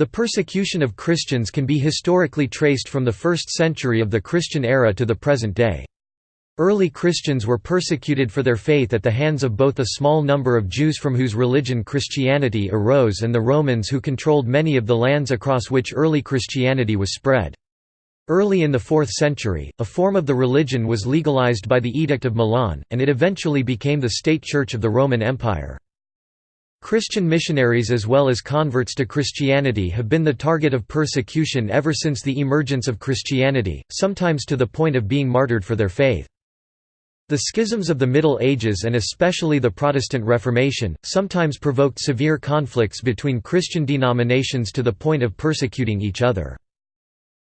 The persecution of Christians can be historically traced from the 1st century of the Christian era to the present day. Early Christians were persecuted for their faith at the hands of both a small number of Jews from whose religion Christianity arose and the Romans who controlled many of the lands across which early Christianity was spread. Early in the 4th century, a form of the religion was legalized by the Edict of Milan, and it eventually became the state church of the Roman Empire. Christian missionaries as well as converts to Christianity have been the target of persecution ever since the emergence of Christianity, sometimes to the point of being martyred for their faith. The schisms of the Middle Ages and especially the Protestant Reformation, sometimes provoked severe conflicts between Christian denominations to the point of persecuting each other.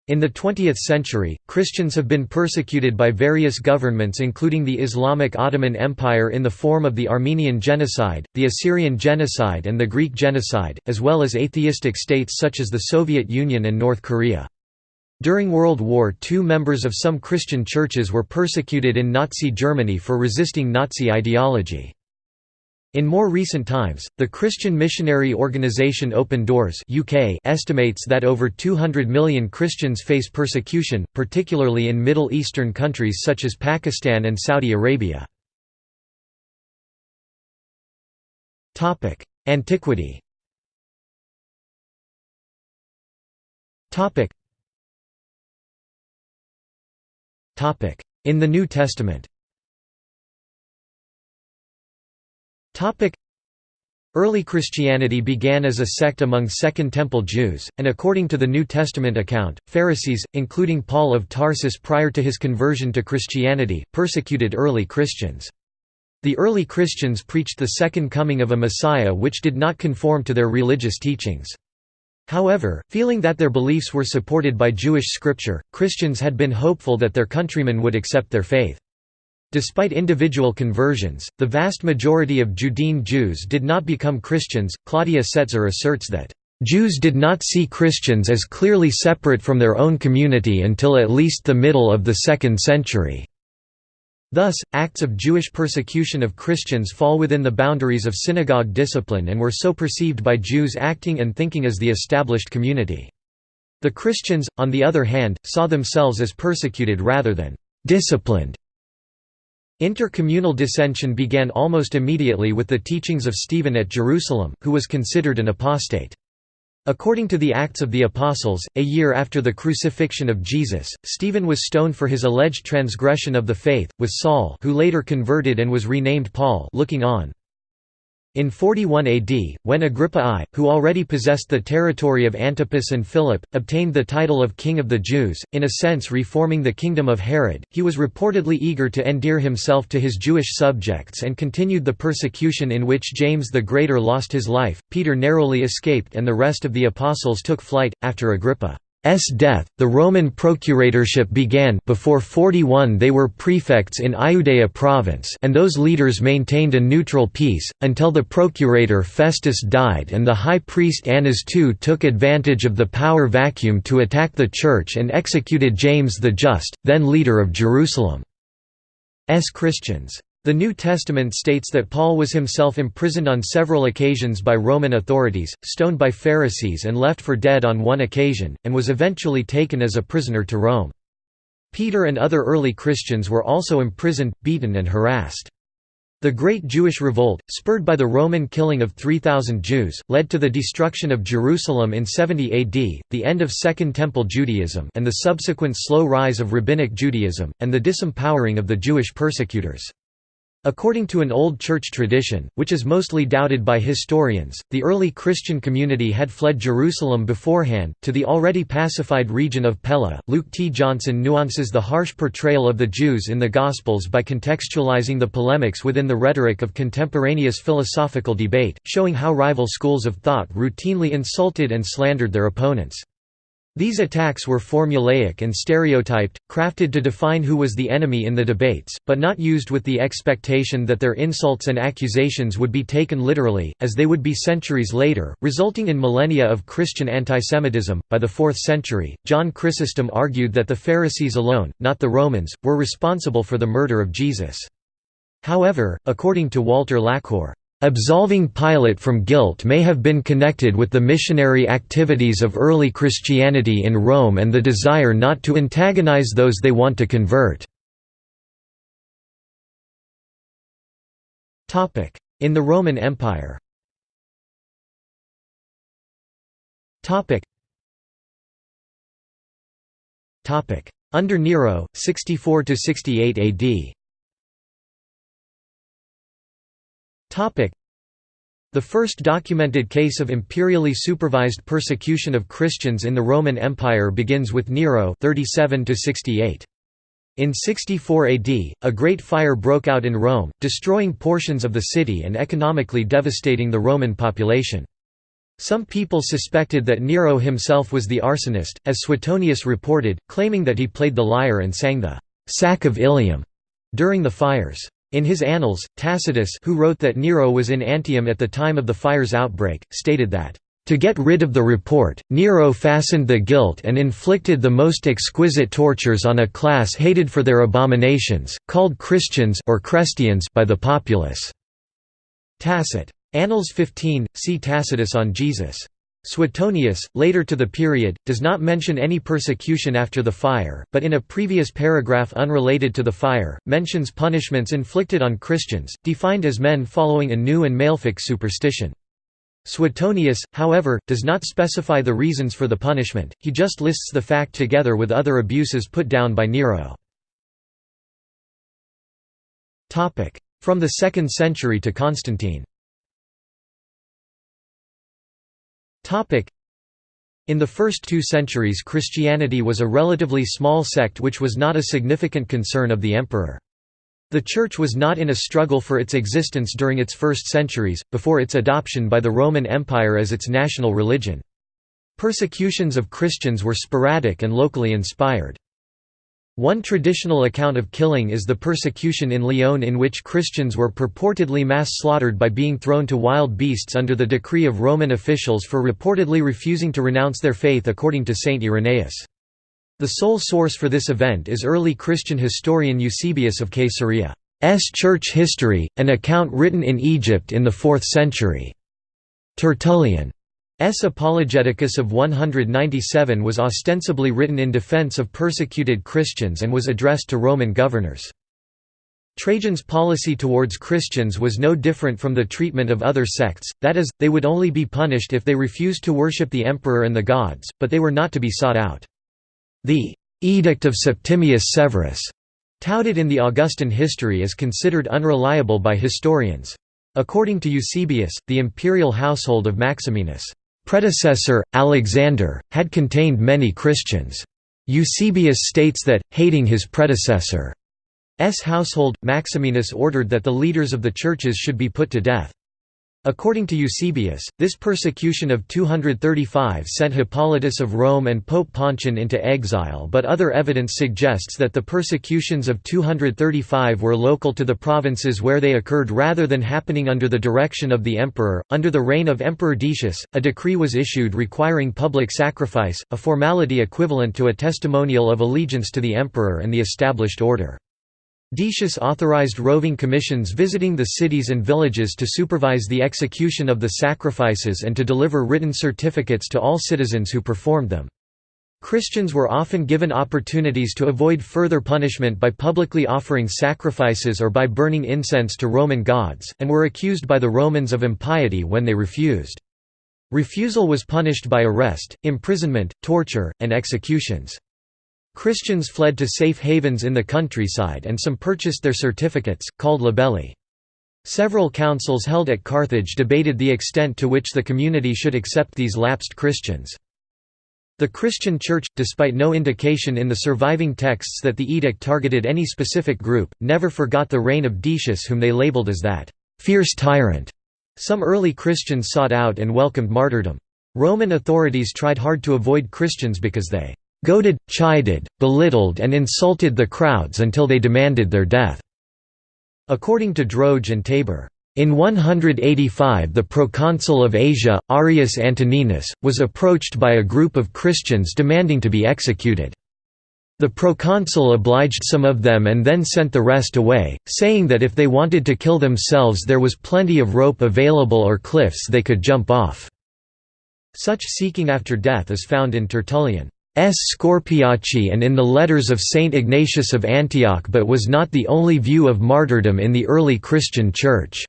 In the 20th century, Christians have been persecuted by various governments including the Islamic Ottoman Empire in the form of the Armenian Genocide, the Assyrian Genocide and the Greek Genocide, as well as atheistic states such as the Soviet Union and North Korea. During World War II members of some Christian churches were persecuted in Nazi Germany for resisting Nazi ideology. In more recent times, the Christian missionary organisation Open Doors UK estimates that over 200 million Christians face persecution, particularly in Middle Eastern countries such as Pakistan and Saudi Arabia. Antiquity In the New Testament Early Christianity began as a sect among Second Temple Jews, and according to the New Testament account, Pharisees, including Paul of Tarsus prior to his conversion to Christianity, persecuted early Christians. The early Christians preached the second coming of a Messiah which did not conform to their religious teachings. However, feeling that their beliefs were supported by Jewish scripture, Christians had been hopeful that their countrymen would accept their faith. Despite individual conversions, the vast majority of Judean Jews did not become Christians. Claudia Setzer asserts that, Jews did not see Christians as clearly separate from their own community until at least the middle of the second century. Thus, acts of Jewish persecution of Christians fall within the boundaries of synagogue discipline and were so perceived by Jews acting and thinking as the established community. The Christians, on the other hand, saw themselves as persecuted rather than disciplined Intercommunal dissension began almost immediately with the teachings of Stephen at Jerusalem, who was considered an apostate. According to the Acts of the Apostles, a year after the crucifixion of Jesus, Stephen was stoned for his alleged transgression of the faith, with Saul who later converted and was renamed Paul looking on. In 41 AD, when Agrippa I, who already possessed the territory of Antipas and Philip, obtained the title of King of the Jews, in a sense reforming the kingdom of Herod, he was reportedly eager to endear himself to his Jewish subjects and continued the persecution in which James the Greater lost his life, Peter narrowly escaped and the rest of the apostles took flight, after Agrippa. S death, the Roman procuratorship began before 41 they were prefects in Iudea province and those leaders maintained a neutral peace, until the procurator Festus died and the high priest Annas II took advantage of the power vacuum to attack the church and executed James the Just, then leader of Jerusalem. S Christians. The New Testament states that Paul was himself imprisoned on several occasions by Roman authorities, stoned by Pharisees and left for dead on one occasion, and was eventually taken as a prisoner to Rome. Peter and other early Christians were also imprisoned, beaten and harassed. The Great Jewish Revolt, spurred by the Roman killing of 3,000 Jews, led to the destruction of Jerusalem in 70 AD, the end of Second Temple Judaism and the subsequent slow rise of Rabbinic Judaism, and the disempowering of the Jewish persecutors. According to an old church tradition, which is mostly doubted by historians, the early Christian community had fled Jerusalem beforehand, to the already pacified region of Pella. Luke T. Johnson nuances the harsh portrayal of the Jews in the Gospels by contextualizing the polemics within the rhetoric of contemporaneous philosophical debate, showing how rival schools of thought routinely insulted and slandered their opponents. These attacks were formulaic and stereotyped, crafted to define who was the enemy in the debates, but not used with the expectation that their insults and accusations would be taken literally, as they would be centuries later, resulting in millennia of Christian antisemitism. By the 4th century, John Chrysostom argued that the Pharisees alone, not the Romans, were responsible for the murder of Jesus. However, according to Walter Laqueur, Absolving Pilate from guilt may have been connected with the missionary activities of early Christianity in Rome and the desire not to antagonize those they want to convert. In the Roman Empire. Under Nero, 64–68 AD the first documented case of imperially supervised persecution of Christians in the Roman Empire begins with Nero 37 -68. In 64 AD, a great fire broke out in Rome, destroying portions of the city and economically devastating the Roman population. Some people suspected that Nero himself was the arsonist, as Suetonius reported, claiming that he played the lyre and sang the «sack of Ilium» during the fires. In his Annals, Tacitus who wrote that Nero was in Antium at the time of the fire's outbreak, stated that, "...to get rid of the report, Nero fastened the guilt and inflicted the most exquisite tortures on a class hated for their abominations, called Christians or Christians by the populace." Tacit. Annals 15, see Tacitus on Jesus. Suetonius, later to the period, does not mention any persecution after the fire, but in a previous paragraph unrelated to the fire, mentions punishments inflicted on Christians, defined as men following a new and malefic superstition. Suetonius, however, does not specify the reasons for the punishment, he just lists the fact together with other abuses put down by Nero. From the 2nd century to Constantine in the first two centuries Christianity was a relatively small sect which was not a significant concern of the emperor. The Church was not in a struggle for its existence during its first centuries, before its adoption by the Roman Empire as its national religion. Persecutions of Christians were sporadic and locally inspired. One traditional account of killing is the persecution in Lyon in which Christians were purportedly mass slaughtered by being thrown to wild beasts under the decree of Roman officials for reportedly refusing to renounce their faith according to Saint Irenaeus. The sole source for this event is early Christian historian Eusebius of Caesarea's church history, an account written in Egypt in the 4th century. Tertullian S. Apologeticus of 197 was ostensibly written in defense of persecuted Christians and was addressed to Roman governors. Trajan's policy towards Christians was no different from the treatment of other sects, that is, they would only be punished if they refused to worship the emperor and the gods, but they were not to be sought out. The «Edict of Septimius Severus» touted in the Augustan history is considered unreliable by historians. According to Eusebius, the imperial household of Maximinus predecessor, Alexander, had contained many Christians. Eusebius states that, hating his predecessor's household, Maximinus ordered that the leaders of the churches should be put to death. According to Eusebius, this persecution of 235 sent Hippolytus of Rome and Pope Pontian into exile but other evidence suggests that the persecutions of 235 were local to the provinces where they occurred rather than happening under the direction of the emperor. Under the reign of Emperor Decius, a decree was issued requiring public sacrifice, a formality equivalent to a testimonial of allegiance to the emperor and the established order. Decius authorized roving commissions visiting the cities and villages to supervise the execution of the sacrifices and to deliver written certificates to all citizens who performed them. Christians were often given opportunities to avoid further punishment by publicly offering sacrifices or by burning incense to Roman gods, and were accused by the Romans of impiety when they refused. Refusal was punished by arrest, imprisonment, torture, and executions. Christians fled to safe havens in the countryside and some purchased their certificates, called labelli. Several councils held at Carthage debated the extent to which the community should accept these lapsed Christians. The Christian Church, despite no indication in the surviving texts that the edict targeted any specific group, never forgot the reign of Decius whom they labeled as that «fierce tyrant». Some early Christians sought out and welcomed martyrdom. Roman authorities tried hard to avoid Christians because they goaded, chided, belittled and insulted the crowds until they demanded their death." According to Droge and Tabor. In 185 the proconsul of Asia, Arrius Antoninus, was approached by a group of Christians demanding to be executed. The proconsul obliged some of them and then sent the rest away, saying that if they wanted to kill themselves there was plenty of rope available or cliffs they could jump off. Such seeking after death is found in Tertullian's Scorpiace and in the letters of Saint Ignatius of Antioch but was not the only view of martyrdom in the early Christian Church.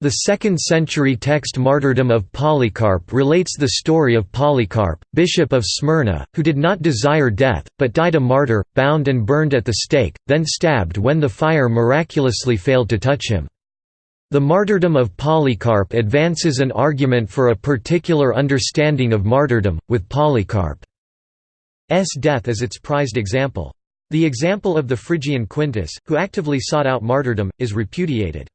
The 2nd century text Martyrdom of Polycarp relates the story of Polycarp, bishop of Smyrna, who did not desire death, but died a martyr, bound and burned at the stake, then stabbed when the fire miraculously failed to touch him. The martyrdom of Polycarp advances an argument for a particular understanding of martyrdom, with Polycarp's death as its prized example. The example of the Phrygian Quintus, who actively sought out martyrdom, is repudiated.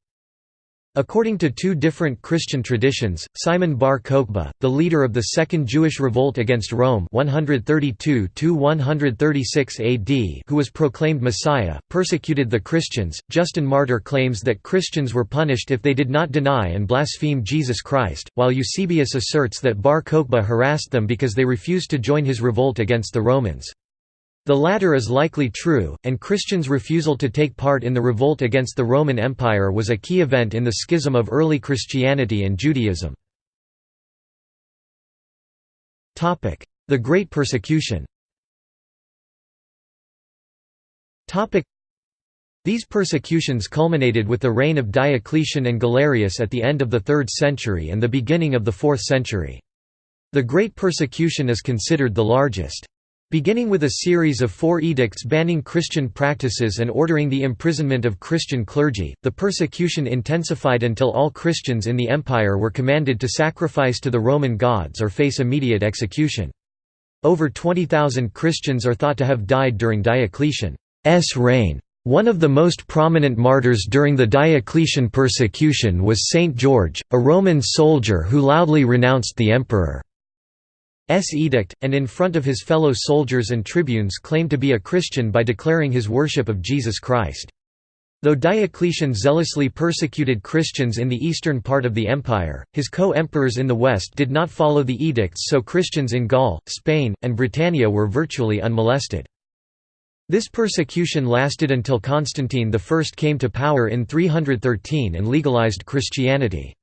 According to two different Christian traditions, Simon bar Kokhba, the leader of the Second Jewish Revolt against Rome 132 AD who was proclaimed Messiah, persecuted the Christians. Justin Martyr claims that Christians were punished if they did not deny and blaspheme Jesus Christ, while Eusebius asserts that bar Kokhba harassed them because they refused to join his revolt against the Romans. The latter is likely true, and Christians' refusal to take part in the revolt against the Roman Empire was a key event in the schism of early Christianity and Judaism. The Great Persecution These persecutions culminated with the reign of Diocletian and Galerius at the end of the 3rd century and the beginning of the 4th century. The Great Persecution is considered the largest. Beginning with a series of four edicts banning Christian practices and ordering the imprisonment of Christian clergy, the persecution intensified until all Christians in the empire were commanded to sacrifice to the Roman gods or face immediate execution. Over 20,000 Christians are thought to have died during Diocletian's reign. One of the most prominent martyrs during the Diocletian persecution was Saint George, a Roman soldier who loudly renounced the emperor. S edict, and in front of his fellow soldiers and tribunes claimed to be a Christian by declaring his worship of Jesus Christ. Though Diocletian zealously persecuted Christians in the eastern part of the empire, his co-emperors in the west did not follow the edicts so Christians in Gaul, Spain, and Britannia were virtually unmolested. This persecution lasted until Constantine I came to power in 313 and legalized Christianity.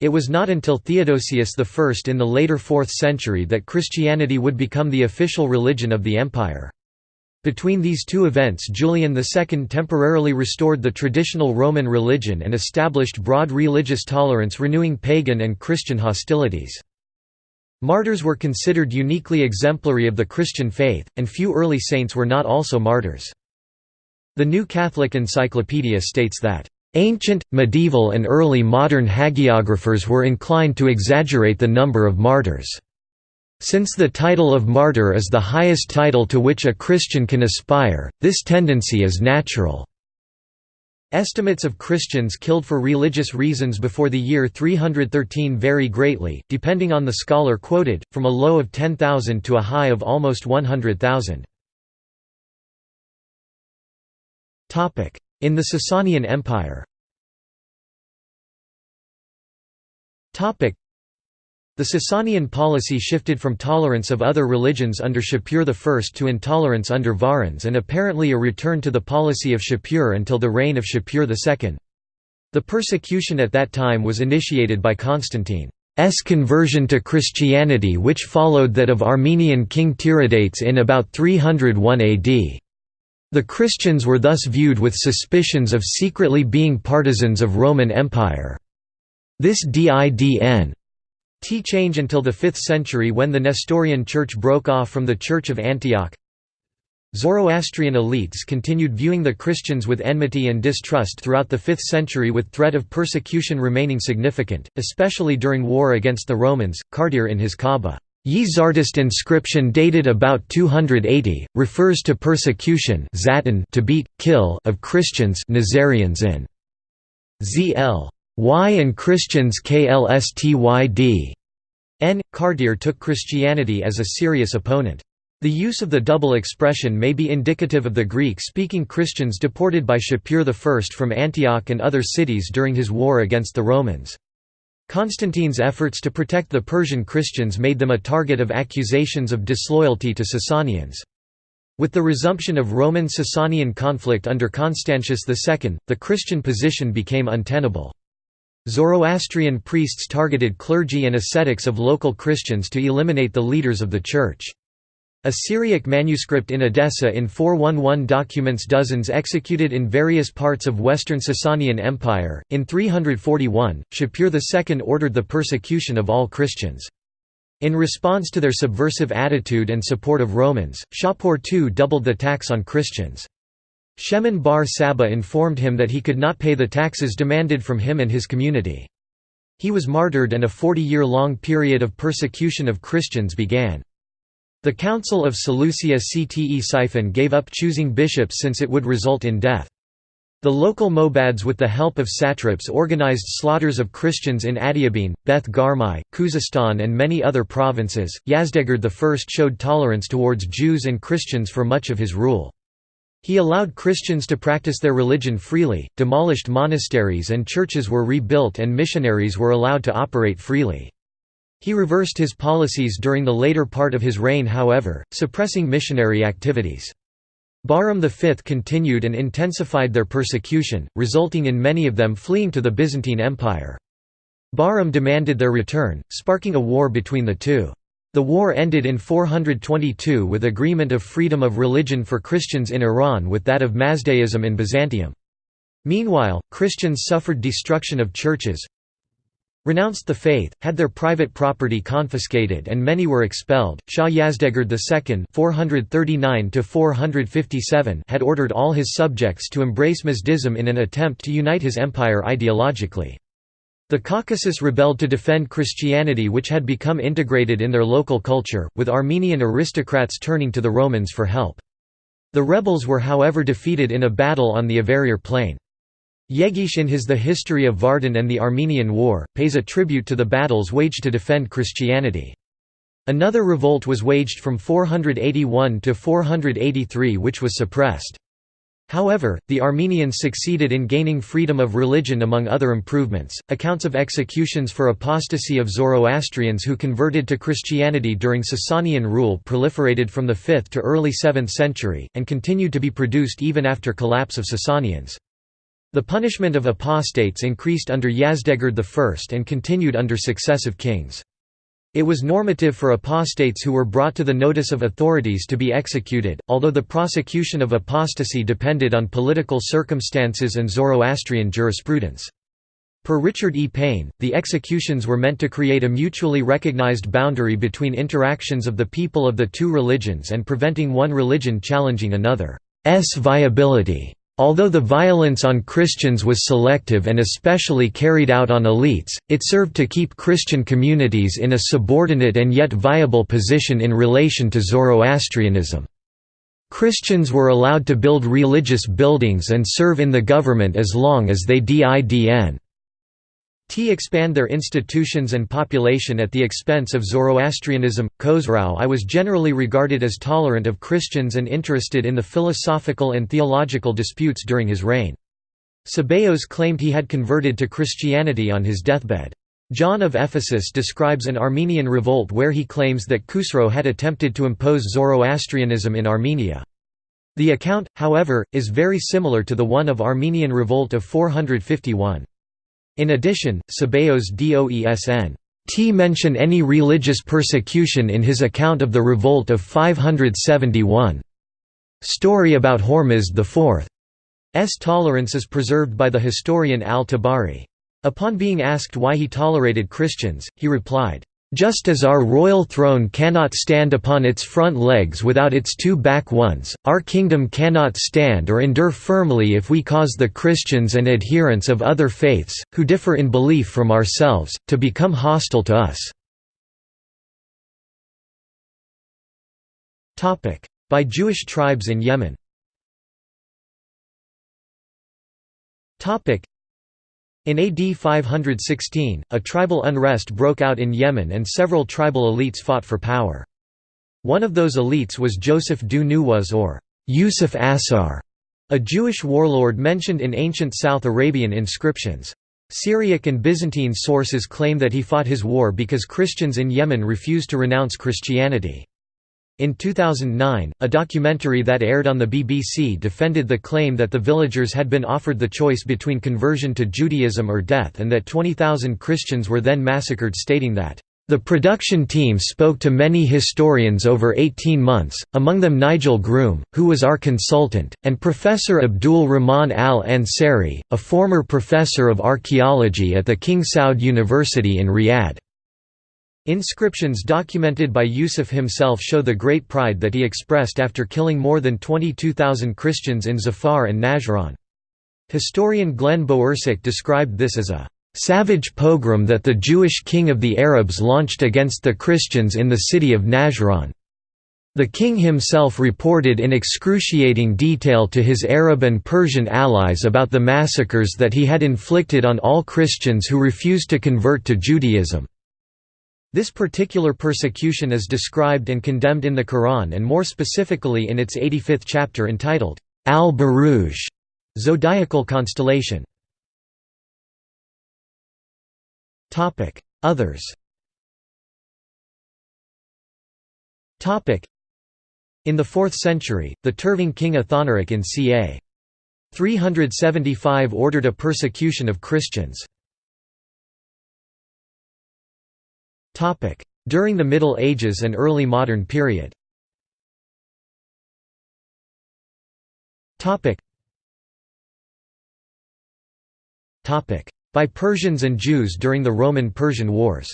It was not until Theodosius I in the later 4th century that Christianity would become the official religion of the empire. Between these two events Julian II temporarily restored the traditional Roman religion and established broad religious tolerance renewing pagan and Christian hostilities. Martyrs were considered uniquely exemplary of the Christian faith, and few early saints were not also martyrs. The New Catholic Encyclopedia states that Ancient, medieval and early modern hagiographers were inclined to exaggerate the number of martyrs. Since the title of martyr is the highest title to which a Christian can aspire, this tendency is natural. Estimates of Christians killed for religious reasons before the year 313 vary greatly, depending on the scholar quoted, from a low of 10,000 to a high of almost 100,000. In the Sasanian Empire The Sasanian policy shifted from tolerance of other religions under Shapur I to intolerance under Varans and apparently a return to the policy of Shapur until the reign of Shapur II. The persecution at that time was initiated by Constantine's conversion to Christianity which followed that of Armenian king Tiridates in about 301 AD. The Christians were thus viewed with suspicions of secretly being partisans of Roman Empire. This didn T change until the 5th century when the Nestorian Church broke off from the Church of Antioch. Zoroastrian elites continued viewing the Christians with enmity and distrust throughout the 5th century with threat of persecution remaining significant, especially during war against the Romans. Kartir in his Kaaba ye Zartosht inscription dated about 280, refers to persecution to beat, kill of Christians Nazarians in ZL. Y and Christians KLSTYD. N. Kartir took Christianity as a serious opponent. The use of the double expression may be indicative of the Greek-speaking Christians deported by Shapur I from Antioch and other cities during his war against the Romans. Constantine's efforts to protect the Persian Christians made them a target of accusations of disloyalty to Sasanians. With the resumption of Roman-Sasanian conflict under Constantius II, the Christian position became untenable. Zoroastrian priests targeted clergy and ascetics of local Christians to eliminate the leaders of the Church. A Syriac manuscript in Edessa in 411 documents dozens executed in various parts of western Sasanian Empire. In 341, Shapur II ordered the persecution of all Christians. In response to their subversive attitude and support of Romans, Shapur II doubled the tax on Christians. Shemon bar Sabbae informed him that he could not pay the taxes demanded from him and his community. He was martyred and a 40-year-long period of persecution of Christians began. The Council of Seleucia Ctesiphon gave up choosing bishops since it would result in death. The local Mobads with the help of satraps organized slaughters of Christians in Adiabene, Beth Garmai, Khuzestan and many other provinces. Yazdegerd I showed tolerance towards Jews and Christians for much of his rule. He allowed Christians to practice their religion freely, demolished monasteries and churches were rebuilt and missionaries were allowed to operate freely. He reversed his policies during the later part of his reign however, suppressing missionary activities. Bahram V continued and intensified their persecution, resulting in many of them fleeing to the Byzantine Empire. Bahram demanded their return, sparking a war between the two. The war ended in 422 with agreement of freedom of religion for Christians in Iran with that of Mazdaism in Byzantium. Meanwhile, Christians suffered destruction of churches, renounced the faith, had their private property confiscated and many were expelled. Shah Yazdegerd II (439–457) had ordered all his subjects to embrace Mazdism in an attempt to unite his empire ideologically. The Caucasus rebelled to defend Christianity which had become integrated in their local culture, with Armenian aristocrats turning to the Romans for help. The rebels were however defeated in a battle on the Avarayr plain. Yeghishe in his The History of Vardan and the Armenian War, pays a tribute to the battles waged to defend Christianity. Another revolt was waged from 481 to 483 which was suppressed. However, the Armenians succeeded in gaining freedom of religion among other improvements. Accounts of executions for apostasy of Zoroastrians who converted to Christianity during Sasanian rule proliferated from the 5th to early 7th century, and continued to be produced even after collapse of Sasanians. The punishment of apostates increased under Yazdegerd I and continued under successive kings. It was normative for apostates who were brought to the notice of authorities to be executed, although the prosecution of apostasy depended on political circumstances and Zoroastrian jurisprudence. Per Richard E. Payne, the executions were meant to create a mutually recognized boundary between interactions of the people of the two religions and preventing one religion challenging another's viability. Although the violence on Christians was selective and especially carried out on elites, it served to keep Christian communities in a subordinate and yet viable position in relation to Zoroastrianism. Christians were allowed to build religious buildings and serve in the government as long as they didn T expand their institutions and population at the expense of Zoroastrianism. Khosrau I was generally regarded as tolerant of Christians and interested in the philosophical and theological disputes during his reign. Sebeos claimed he had converted to Christianity on his deathbed. John of Ephesus describes an Armenian revolt where he claims that Khusro had attempted to impose Zoroastrianism in Armenia. The account, however, is very similar to the one of Armenian revolt of 451. In addition, Sebeos Doesn. T mention any religious persecution in his account of the revolt of 571. Story about Hormizd IV's tolerance is preserved by the historian al-Tabari. Upon being asked why he tolerated Christians, he replied, just as our royal throne cannot stand upon its front legs without its two back ones, our kingdom cannot stand or endure firmly if we cause the Christians and adherents of other faiths, who differ in belief from ourselves, to become hostile to us." By Jewish tribes in Yemen in AD 516, a tribal unrest broke out in Yemen and several tribal elites fought for power. One of those elites was Joseph Dhu Nuwas or Yusuf Asar, a Jewish warlord mentioned in ancient South Arabian inscriptions. Syriac and Byzantine sources claim that he fought his war because Christians in Yemen refused to renounce Christianity. In 2009, a documentary that aired on the BBC defended the claim that the villagers had been offered the choice between conversion to Judaism or death and that 20,000 Christians were then massacred stating that, "...the production team spoke to many historians over 18 months, among them Nigel Groom, who was our consultant, and Professor Abdul Rahman al-Ansari, a former professor of archaeology at the King Saud University in Riyadh." Inscriptions documented by Yusuf himself show the great pride that he expressed after killing more than 22,000 Christians in Zafar and Najran. Historian Glenn Bowersock described this as a "...savage pogrom that the Jewish king of the Arabs launched against the Christians in the city of Najran." The king himself reported in excruciating detail to his Arab and Persian allies about the massacres that he had inflicted on all Christians who refused to convert to Judaism. This particular persecution is described and condemned in the Quran and more specifically in its 85th chapter entitled, Al-Buruj, zodiacal constellation. Others In the 4th century, the Terving king Athanaric in ca. 375 ordered a persecution of Christians. During the Middle Ages and early modern period. By Persians and Jews during the Roman–Persian Wars.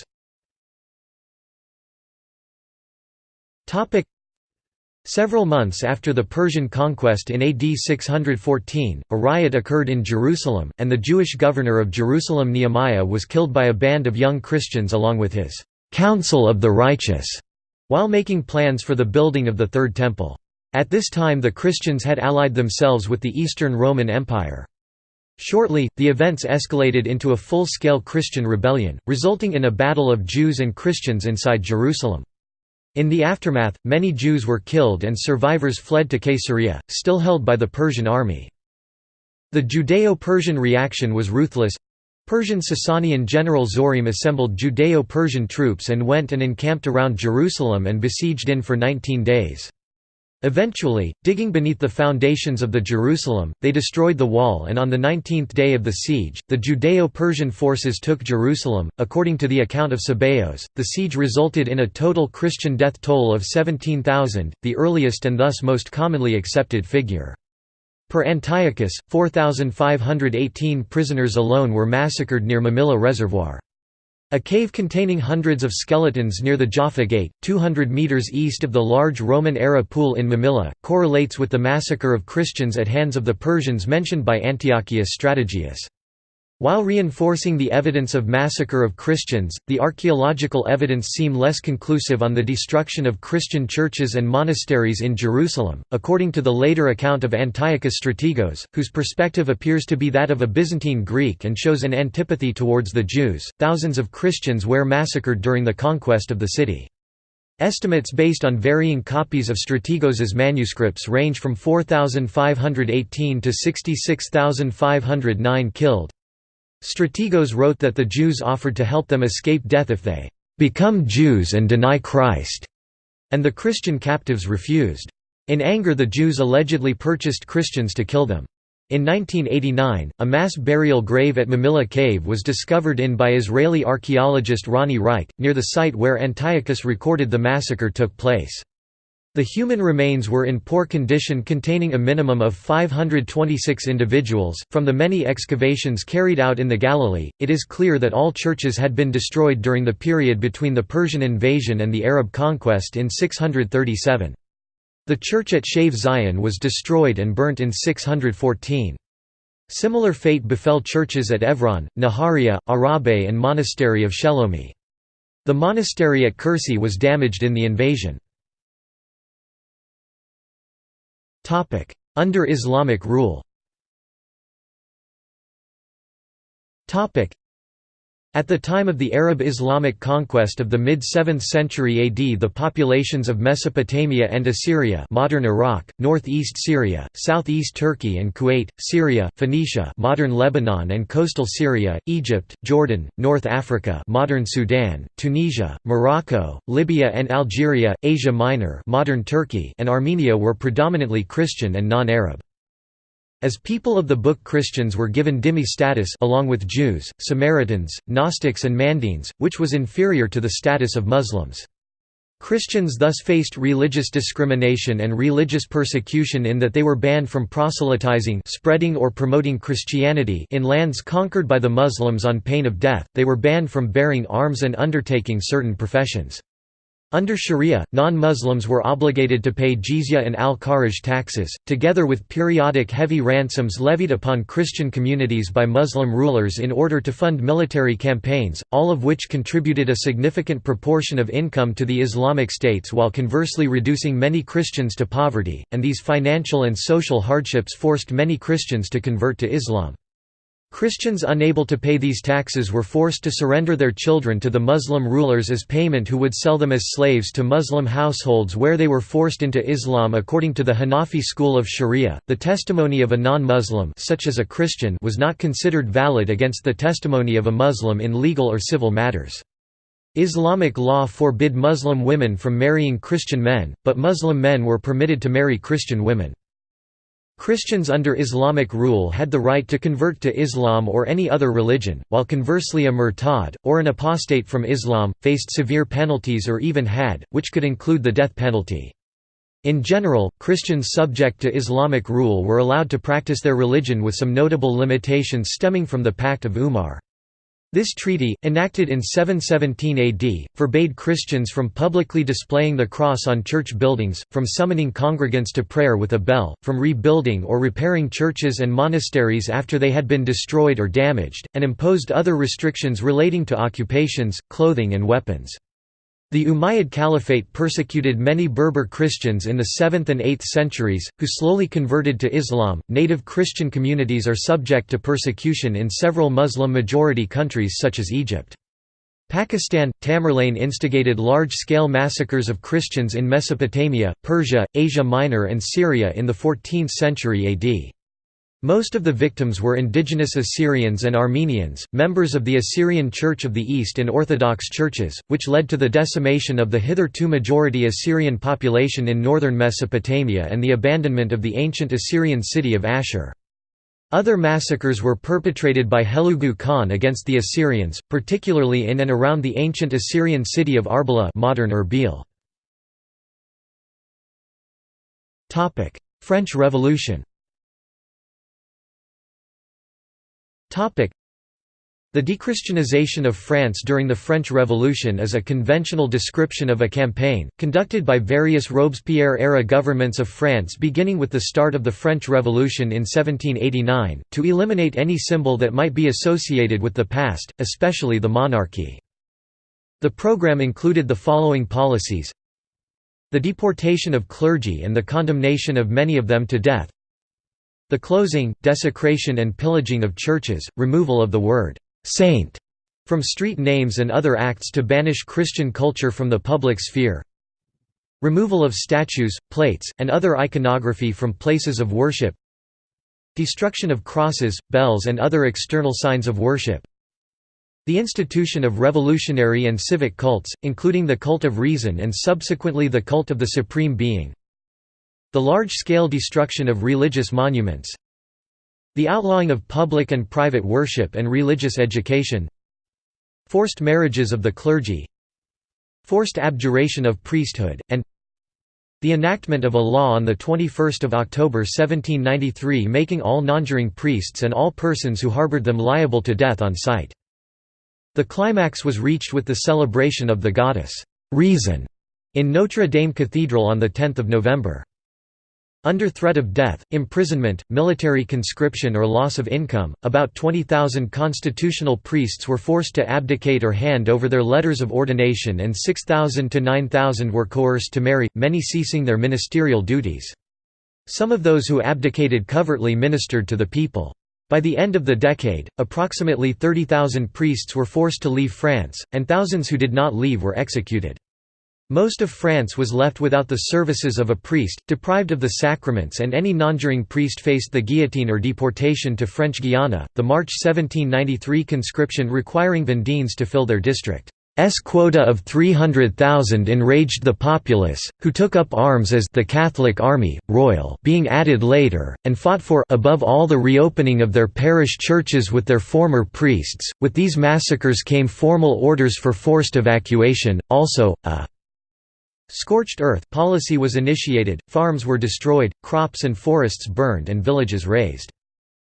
Several months after the Persian conquest in AD 614, a riot occurred in Jerusalem, and the Jewish governor of Jerusalem Nehemiah was killed by a band of young Christians along with his «Council of the Righteous» while making plans for the building of the Third Temple. At this time the Christians had allied themselves with the Eastern Roman Empire. Shortly, the events escalated into a full-scale Christian rebellion, resulting in a battle of Jews and Christians inside Jerusalem. In the aftermath, many Jews were killed and survivors fled to Caesarea, still held by the Persian army. The Judeo-Persian reaction was ruthless. Persian Sasanian general Zorim assembled Judeo-Persian troops and went and encamped around Jerusalem and besieged in for 19 days. Eventually, digging beneath the foundations of the Jerusalem, they destroyed the wall and on the 19th day of the siege, the Judeo-Persian forces took Jerusalem. According to the account of Sebeos, the siege resulted in a total Christian death toll of 17,000, the earliest and thus most commonly accepted figure. Per Antiochus, 4,518 prisoners alone were massacred near Mamilla Reservoir. A cave containing hundreds of skeletons near the Jaffa Gate, 200 metres east of the large Roman-era pool in Mamilla, correlates with the massacre of Christians at hands of the Persians mentioned by Antiochus Strategos. While reinforcing the evidence of massacre of Christians, the archaeological evidence seem less conclusive on the destruction of Christian churches and monasteries in Jerusalem, according to the later account of Antiochus Strategos, whose perspective appears to be that of a Byzantine Greek and shows an antipathy towards the Jews. Thousands of Christians were massacred during the conquest of the city. Estimates based on varying copies of Strategos's manuscripts range from 4,518 to 66,509 killed, Strategos wrote that the Jews offered to help them escape death if they become Jews and deny Christ, and the Christian captives refused. In anger the Jews allegedly purchased Christians to kill them. In 1989, a mass burial grave at Mamilla Cave was discovered in by Israeli archaeologist Ronnie Reich, near the site where Antiochus recorded the massacre took place. The human remains were in poor condition containing a minimum of 526 individuals. From the many excavations carried out in the Galilee, it is clear that all churches had been destroyed during the period between the Persian invasion and the Arab conquest in 637. The church at Shave Zion was destroyed and burnt in 614. Similar fate befell churches at Evron, Naharia, Arabe and monastery of Shelomi. The monastery at Kursi was damaged in the invasion. Under Islamic rule At the time of the Arab Islamic conquest of the mid-7th century AD the populations of Mesopotamia and Assyria modern Iraq, northeast Syria, southeast Turkey and Kuwait, Syria, Phoenicia modern Lebanon and coastal Syria, Egypt, Jordan, North Africa modern Sudan, Tunisia, Morocco, Libya and Algeria, Asia Minor modern Turkey and Armenia were predominantly Christian and non-Arab. As people of the book Christians were given dhimmi status along with Jews, Samaritans, Gnostics and Mandaeans, which was inferior to the status of Muslims. Christians thus faced religious discrimination and religious persecution in that they were banned from proselytizing spreading or promoting Christianity in lands conquered by the Muslims on pain of death, they were banned from bearing arms and undertaking certain professions. Under Sharia, non-Muslims were obligated to pay jizya and al-kharaj taxes, together with periodic heavy ransoms levied upon Christian communities by Muslim rulers in order to fund military campaigns, all of which contributed a significant proportion of income to the Islamic states while conversely reducing many Christians to poverty, and these financial and social hardships forced many Christians to convert to Islam. Christians unable to pay these taxes were forced to surrender their children to the Muslim rulers as payment who would sell them as slaves to Muslim households where they were forced into Islam according to the Hanafi school of Sharia. The testimony of a non-Muslim such as a Christian was not considered valid against the testimony of a Muslim in legal or civil matters. Islamic law forbid Muslim women from marrying Christian men, but Muslim men were permitted to marry Christian women. Christians under Islamic rule hadd the right to convert to Islam or any other religion, while conversely a murtad, or an apostate from Islam, faced severe penalties or even had, which could include the death penalty. In general, Christians subject to Islamic rule were allowed to practice their religion with some notable limitations stemming from the Pact of Umar. This treaty, enacted in 717 AD, forbade Christians from publicly displaying the cross on church buildings, from summoning congregants to prayer with a bell, from rebuilding or repairing churches and monasteries after they had been destroyed or damaged, and imposed other restrictions relating to occupations, clothing and weapons. The Umayyad Caliphate persecuted many Berber Christians in the 7th and 8th centuries, who slowly converted to Islam. Native Christian communities are subject to persecution in several Muslim majority countries such as Egypt. Pakistan, Tamerlane instigated large-scale massacres of Christians in Mesopotamia, Persia, Asia Minor and Syria in the 14th century AD. Most of the victims were indigenous Assyrians and Armenians, members of the Assyrian Church of the East and Orthodox churches, which led to the decimation of the hitherto majority Assyrian population in northern Mesopotamia and the abandonment of the ancient Assyrian city of Ashur. Other massacres were perpetrated by Hulagu Khan against the Assyrians, particularly in and around the ancient Assyrian city of Arbela modern Erbil. French Revolution the dechristianization of France during the French Revolution is a conventional description of a campaign, conducted by various Robespierre-era governments of France beginning with the start of the French Revolution in 1789, to eliminate any symbol that might be associated with the past, especially the monarchy. The program included the following policies. The deportation of clergy and the condemnation of many of them to death the closing, desecration and pillaging of churches, removal of the word «saint» from street names and other acts to banish Christian culture from the public sphere removal of statues, plates, and other iconography from places of worship destruction of crosses, bells and other external signs of worship the institution of revolutionary and civic cults, including the cult of reason and subsequently the cult of the Supreme Being the large-scale destruction of religious monuments The outlawing of public and private worship and religious education Forced marriages of the clergy Forced abjuration of priesthood, and the enactment of a law on 21 October 1793 making all nonjuring priests and all persons who harbored them liable to death on sight. The climax was reached with the celebration of the goddess, Reason, in Notre Dame Cathedral on 10 November. Under threat of death, imprisonment, military conscription or loss of income, about 20,000 constitutional priests were forced to abdicate or hand over their letters of ordination and 6,000 to 9,000 were coerced to marry, many ceasing their ministerial duties. Some of those who abdicated covertly ministered to the people. By the end of the decade, approximately 30,000 priests were forced to leave France, and thousands who did not leave were executed. Most of France was left without the services of a priest, deprived of the sacraments, and any nonjuring priest faced the guillotine or deportation to French Guiana. The March 1793 conscription requiring Vendéens to fill their district's quota of 300,000 enraged the populace, who took up arms as the Catholic Army, Royal being added later, and fought for above all the reopening of their parish churches with their former priests. With these massacres came formal orders for forced evacuation, also, a Scorched earth policy was initiated, farms were destroyed, crops and forests burned and villages razed.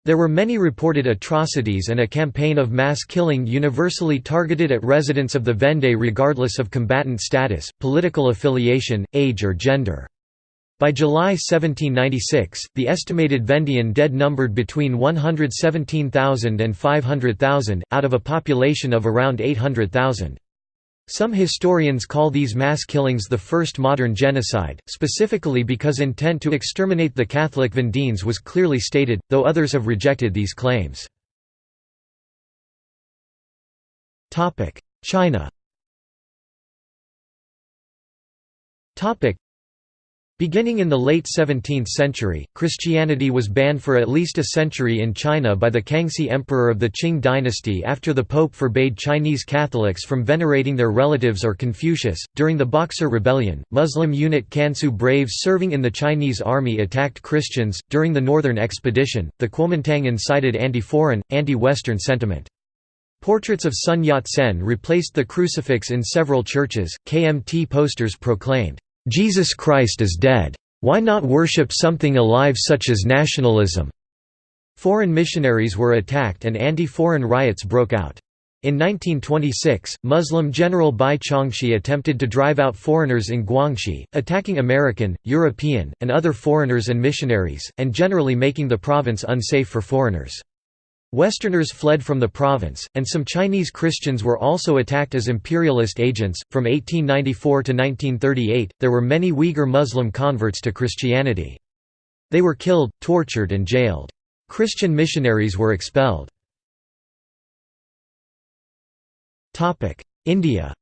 There were many reported atrocities and a campaign of mass killing universally targeted at residents of the Vendée regardless of combatant status, political affiliation, age or gender. By July 1796, the estimated Vendéan dead numbered between 117,000 and 500,000, out of a population of around 800,000. Some historians call these mass killings the first modern genocide, specifically because intent to exterminate the Catholic Vendéens was clearly stated, though others have rejected these claims. China Beginning in the late 17th century, Christianity was banned for at least a century in China by the Kangxi Emperor of the Qing dynasty after the Pope forbade Chinese Catholics from venerating their relatives or Confucius. During the Boxer Rebellion, Muslim unit Kansu braves serving in the Chinese army attacked Christians. During the Northern Expedition, the Kuomintang incited anti foreign, anti Western sentiment. Portraits of Sun Yat sen replaced the crucifix in several churches. KMT posters proclaimed, Jesus Christ is dead. Why not worship something alive such as nationalism? Foreign missionaries were attacked and anti-foreign riots broke out. In 1926, Muslim General Bai Chongxi attempted to drive out foreigners in Guangxi, attacking American, European, and other foreigners and missionaries, and generally making the province unsafe for foreigners. Westerners fled from the province, and some Chinese Christians were also attacked as imperialist agents. From 1894 to 1938, there were many Uyghur Muslim converts to Christianity. They were killed, tortured, and jailed. Christian missionaries were expelled. India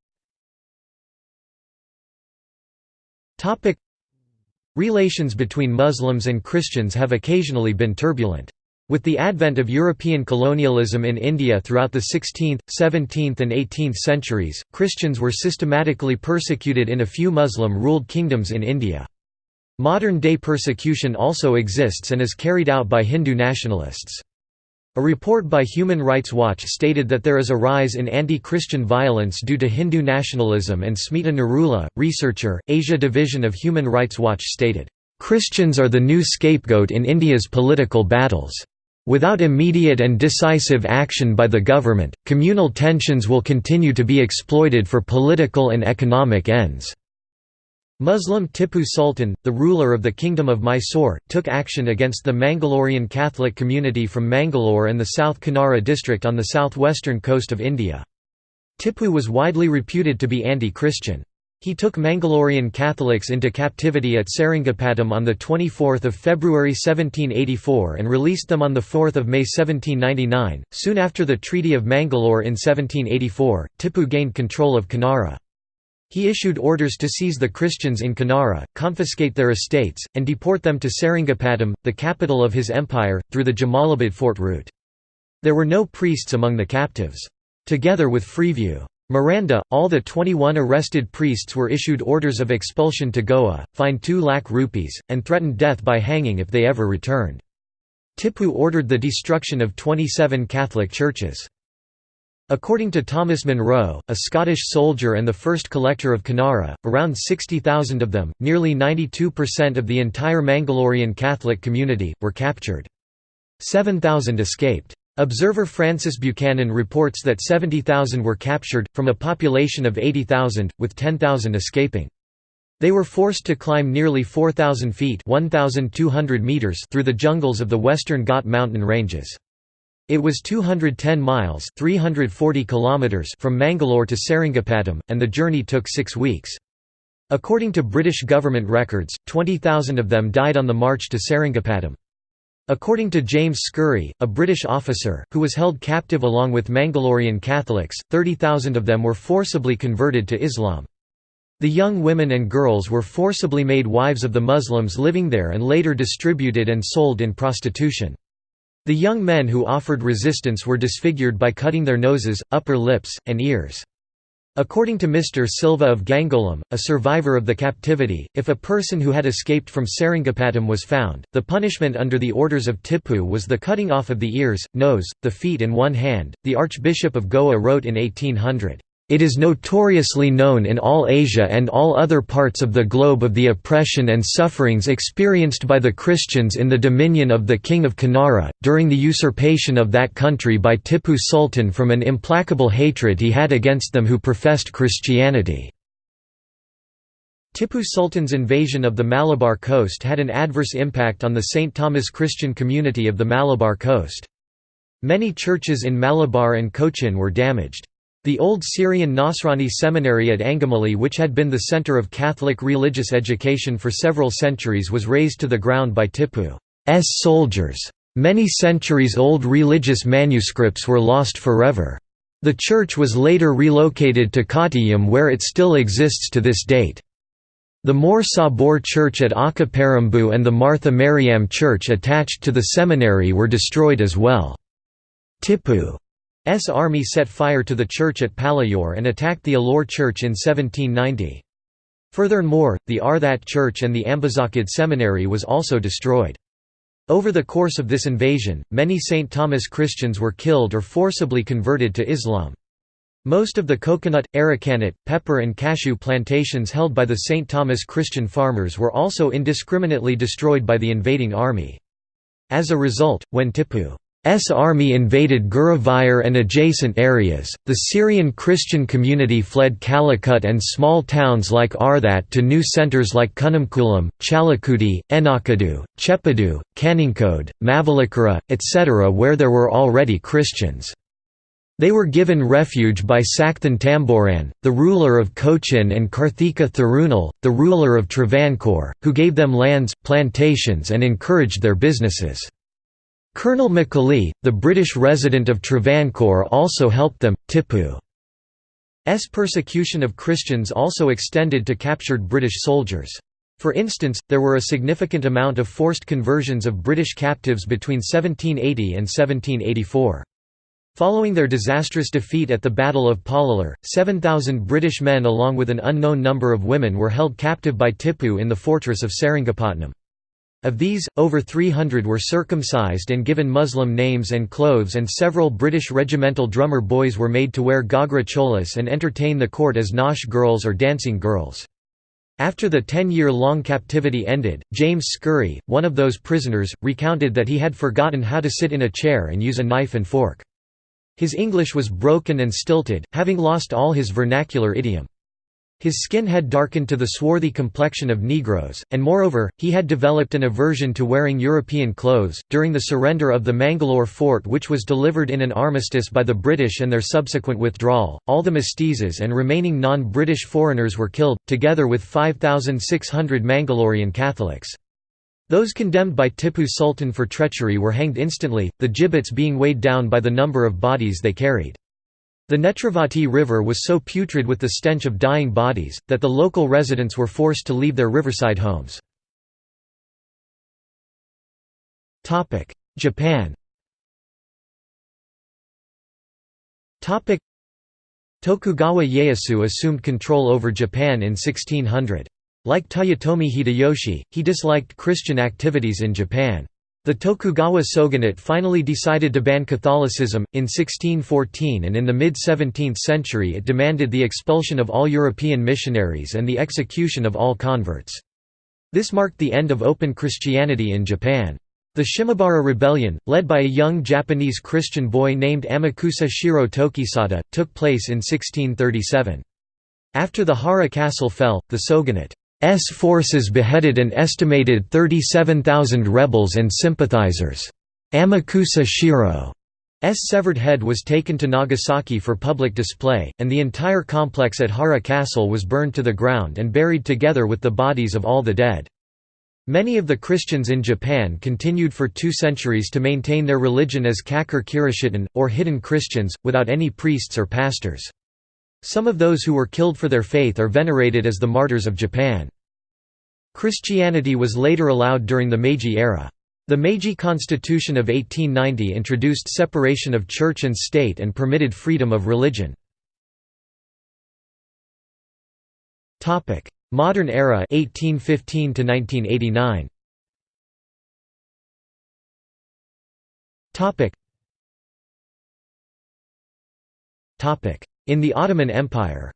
Relations between Muslims and Christians have occasionally been turbulent. With the advent of European colonialism in India throughout the 16th, 17th and 18th centuries, Christians were systematically persecuted in a few Muslim-ruled kingdoms in India. Modern-day persecution also exists and is carried out by Hindu nationalists. A report by Human Rights Watch stated that there is a rise in anti-Christian violence due to Hindu nationalism and Smita Narula, researcher, Asia Division of Human Rights Watch stated, "...Christians are the new scapegoat in India's political battles." Without immediate and decisive action by the government, communal tensions will continue to be exploited for political and economic ends. Muslim Tipu Sultan, the ruler of the Kingdom of Mysore, took action against the Mangalorean Catholic community from Mangalore and the South Kanara district on the southwestern coast of India. Tipu was widely reputed to be anti-Christian. He took Mangalorean Catholics into captivity at Seringapatam on 24 February 1784 and released them on 4 May 1799. Soon after the Treaty of Mangalore in 1784, Tipu gained control of Kanara. He issued orders to seize the Christians in Kanara, confiscate their estates, and deport them to Seringapatam, the capital of his empire, through the Jamalabad fort route. There were no priests among the captives. Together with Freeview Miranda, all the 21 arrested priests were issued orders of expulsion to Goa, fined 2 lakh rupees, and threatened death by hanging if they ever returned. Tipu ordered the destruction of 27 Catholic churches. According to Thomas Munro, a Scottish soldier and the first collector of Kanara, around 60,000 of them, nearly 92% of the entire Mangalorean Catholic community, were captured. 7,000 escaped. Observer Francis Buchanan reports that 70,000 were captured, from a population of 80,000, with 10,000 escaping. They were forced to climb nearly 4,000 feet meters through the jungles of the western Ghat mountain ranges. It was 210 miles 340 kilometers from Mangalore to Seringapatam, and the journey took six weeks. According to British government records, 20,000 of them died on the march to Seringapatam. According to James Scurry, a British officer, who was held captive along with Mangalorean Catholics, 30,000 of them were forcibly converted to Islam. The young women and girls were forcibly made wives of the Muslims living there and later distributed and sold in prostitution. The young men who offered resistance were disfigured by cutting their noses, upper lips, and ears. According to Mr. Silva of Gangolim, a survivor of the captivity, if a person who had escaped from Seringapatam was found, the punishment under the orders of Tipu was the cutting off of the ears, nose, the feet and one hand. The Archbishop of Goa wrote in 1800, it is notoriously known in all Asia and all other parts of the globe of the oppression and sufferings experienced by the Christians in the dominion of the King of Kanara, during the usurpation of that country by Tipu Sultan from an implacable hatred he had against them who professed Christianity. Tipu Sultan's invasion of the Malabar coast had an adverse impact on the St. Thomas Christian community of the Malabar coast. Many churches in Malabar and Cochin were damaged. The old Syrian Nasrani seminary at Angamali which had been the center of Catholic religious education for several centuries was razed to the ground by Tipu's soldiers. Many centuries-old religious manuscripts were lost forever. The church was later relocated to Kottayam where it still exists to this date. The Mor Sabor Church at Akaparambu and the Martha Mariam Church attached to the seminary were destroyed as well. Tipu army set fire to the church at Palayoor and attacked the Ollur church in 1790. Furthermore, the Arthat church and the Ambazhakkad seminary was also destroyed. Over the course of this invasion, many St. Thomas Christians were killed or forcibly converted to Islam. Most of the coconut, arecanut, pepper and cashew plantations held by the St. Thomas Christian farmers were also indiscriminately destroyed by the invading army. As a result, when Tipu S army invaded Guruvayur and adjacent areas, the Syrian Christian community fled Calicut and small towns like Arthat to new centres like Kunnamkulam, Chalakudi, Enakadu, Chepadu, Kaninkode, Mavelikara, etc. where there were already Christians. They were given refuge by Sakthan Thampuran, the ruler of Cochin and Karthika Thirunal, the ruler of Travancore, who gave them lands, plantations and encouraged their businesses. Colonel Macaulay, the British resident of Travancore also helped them. Tipu's persecution of Christians also extended to captured British soldiers. For instance, there were a significant amount of forced conversions of British captives between 1780 and 1784. Following their disastrous defeat at the Battle of Pollilur, 7,000 British men along with an unknown number of women were held captive by Tipu in the fortress of Seringapatam. Of these, over 300 were circumcised and given Muslim names and clothes and several British regimental drummer boys were made to wear ghagra cholis and entertain the court as Nautch girls or dancing girls. After the ten-year-long captivity ended, James Scurry, one of those prisoners, recounted that he had forgotten how to sit in a chair and use a knife and fork. His English was broken and stilted, having lost all his vernacular idiom. His skin had darkened to the swarthy complexion of Negroes, and moreover, he had developed an aversion to wearing European clothes. During the surrender of the Mangalore fort, which was delivered in an armistice by the British and their subsequent withdrawal, all the mestizos and remaining non British foreigners were killed, together with 5,600 Mangalorean Catholics. Those condemned by Tipu Sultan for treachery were hanged instantly, the gibbets being weighed down by the number of bodies they carried. The Netravati River was so putrid with the stench of dying bodies, that the local residents were forced to leave their riverside homes. Japan Tokugawa Ieyasu assumed control over Japan in 1600. Like Toyotomi Hideyoshi, he disliked Christian activities in Japan. The Tokugawa shogunate finally decided to ban Catholicism, in 1614 and in the mid-17th century it demanded the expulsion of all European missionaries and the execution of all converts. This marked the end of open Christianity in Japan. The Shimabara Rebellion, led by a young Japanese Christian boy named Amakusa Shiro Tokisada, took place in 1637. After the Hara castle fell, the shogunate S forces beheaded an estimated 37,000 rebels and sympathizers. Amakusa Shiro's severed head was taken to Nagasaki for public display, and the entire complex at Hara Castle was burned to the ground and buried together with the bodies of all the dead. Many of the Christians in Japan continued for two centuries to maintain their religion as Kakure Kirishitan, or hidden Christians, without any priests or pastors. Some of those who were killed for their faith are venerated as the martyrs of Japan. Christianity was later allowed during the Meiji era. The Meiji Constitution of 1890 introduced separation of church and state and permitted freedom of religion. Modern era 1815 to 1989. Topic. Topic. In the Ottoman Empire.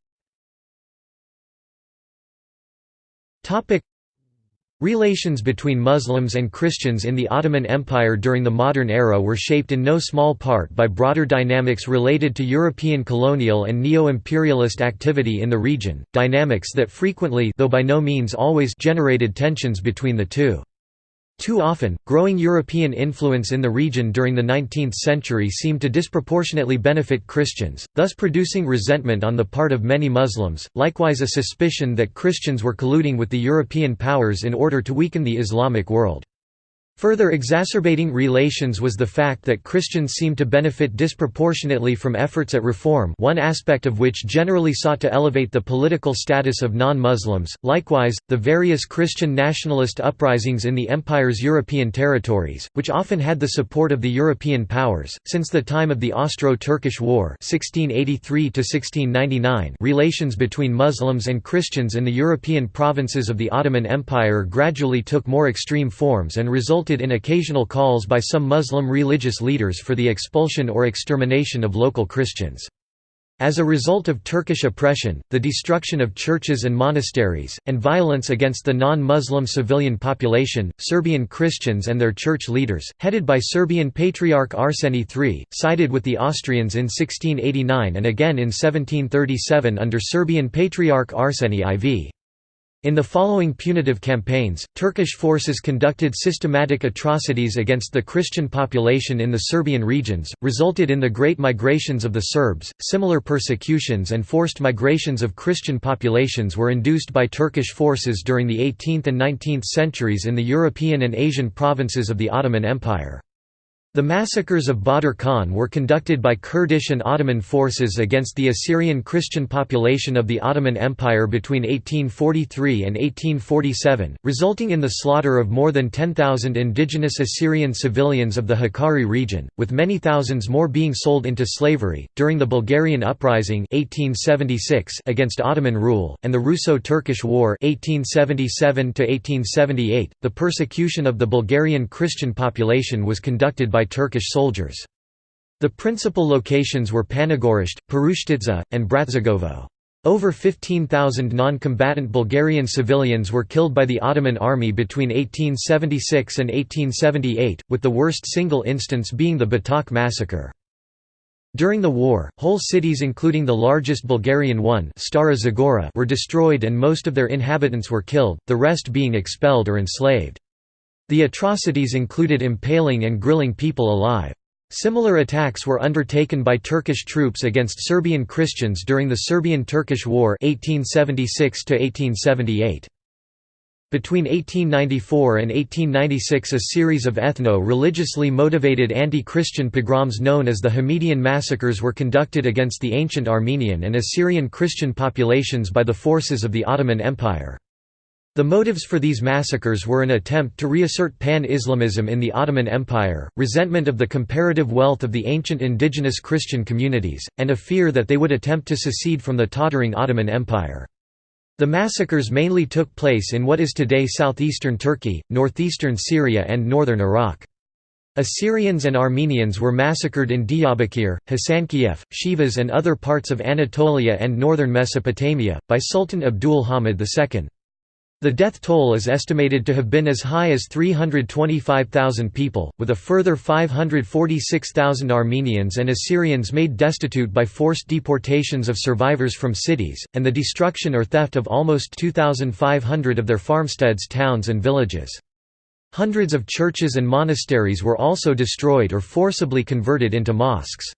Relations between Muslims and Christians in the Ottoman Empire during the modern era were shaped in no small part by broader dynamics related to European colonial and neo-imperialist activity in the region, dynamics that frequently though by no means always generated tensions between the two. Too often, growing European influence in the region during the 19th century seemed to disproportionately benefit Christians, thus producing resentment on the part of many Muslims, likewise a suspicion that Christians were colluding with the European powers in order to weaken the Islamic world. Further exacerbating relations was the fact that Christians seemed to benefit disproportionately from efforts at reform one aspect of which generally sought to elevate the political status of non-Muslims. Likewise, the various Christian nationalist uprisings in the empire's European territories, which often had the support of the European powers, since the time of the Austro-Turkish War 1683 relations between Muslims and Christians in the European provinces of the Ottoman Empire gradually took more extreme forms and resulted in occasional calls by some Muslim religious leaders for the expulsion or extermination of local Christians. As a result of Turkish oppression, the destruction of churches and monasteries, and violence against the non-Muslim civilian population, Serbian Christians and their church leaders, headed by Serbian Patriarch Arseny III, sided with the Austrians in 1689 and again in 1737 under Serbian Patriarch Arseny IV. In the following punitive campaigns, Turkish forces conducted systematic atrocities against the Christian population in the Serbian regions, resulted in the Great Migrations of the Serbs. Similar persecutions and forced migrations of Christian populations were induced by Turkish forces during the 18th and 19th centuries in the European and Asian provinces of the Ottoman Empire. The massacres of Badr Khan were conducted by Kurdish and Ottoman forces against the Assyrian Christian population of the Ottoman Empire between 1843 and 1847, resulting in the slaughter of more than 10,000 indigenous Assyrian civilians of the Hakkari region, with many thousands more being sold into slavery. During the Bulgarian Uprising 1876 against Ottoman rule, and the Russo-Turkish War 1877 the persecution of the Bulgarian Christian population was conducted by by Turkish soldiers. The principal locations were Panagyurishte, Perushtitsa, and Bratsigovo. Over 15,000 non-combatant Bulgarian civilians were killed by the Ottoman army between 1876 and 1878, with the worst single instance being the Batak massacre. During the war, whole cities including the largest Bulgarian one Stara Zagora were destroyed and most of their inhabitants were killed, the rest being expelled or enslaved. The atrocities included impaling and grilling people alive. Similar attacks were undertaken by Turkish troops against Serbian Christians during the Serbian-Turkish War 1876 -1878. Between 1894 and 1896 a series of ethno-religiously motivated anti-Christian pogroms known as the Hamidian massacres were conducted against the ancient Armenian and Assyrian Christian populations by the forces of the Ottoman Empire. The motives for these massacres were an attempt to reassert pan-Islamism in the Ottoman Empire, resentment of the comparative wealth of the ancient indigenous Christian communities, and a fear that they would attempt to secede from the tottering Ottoman Empire. The massacres mainly took place in what is today southeastern Turkey, northeastern Syria and northern Iraq. Assyrians and Armenians were massacred in Diyarbakir, Hasankeyf, Sivas and other parts of Anatolia and northern Mesopotamia, by Sultan Abdul Hamid II. The death toll is estimated to have been as high as 325,000 people, with a further 546,000 Armenians and Assyrians made destitute by forced deportations of survivors from cities, and the destruction or theft of almost 2,500 of their farmsteads towns and villages. Hundreds of churches and monasteries were also destroyed or forcibly converted into mosques.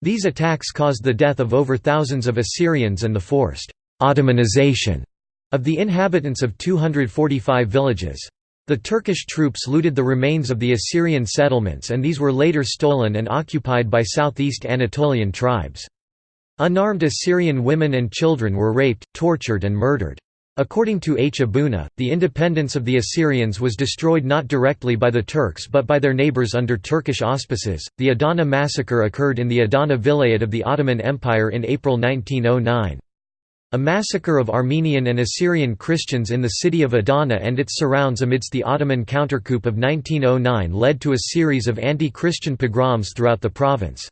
These attacks caused the death of over thousands of Assyrians and the forced Ottomanization of the inhabitants of 245 villages. The Turkish troops looted the remains of the Assyrian settlements and these were later stolen and occupied by southeast Anatolian tribes. Unarmed Assyrian women and children were raped, tortured and murdered. According to H. Aboona, the independence of the Assyrians was destroyed not directly by the Turks but by their neighbors under Turkish auspices. The Adana massacre occurred in the Adana Vilayet of the Ottoman Empire in April 1909. A massacre of Armenian and Assyrian Christians in the city of Adana and its surrounds amidst the Ottoman countercoup of 1909 led to a series of anti-Christian pogroms throughout the province.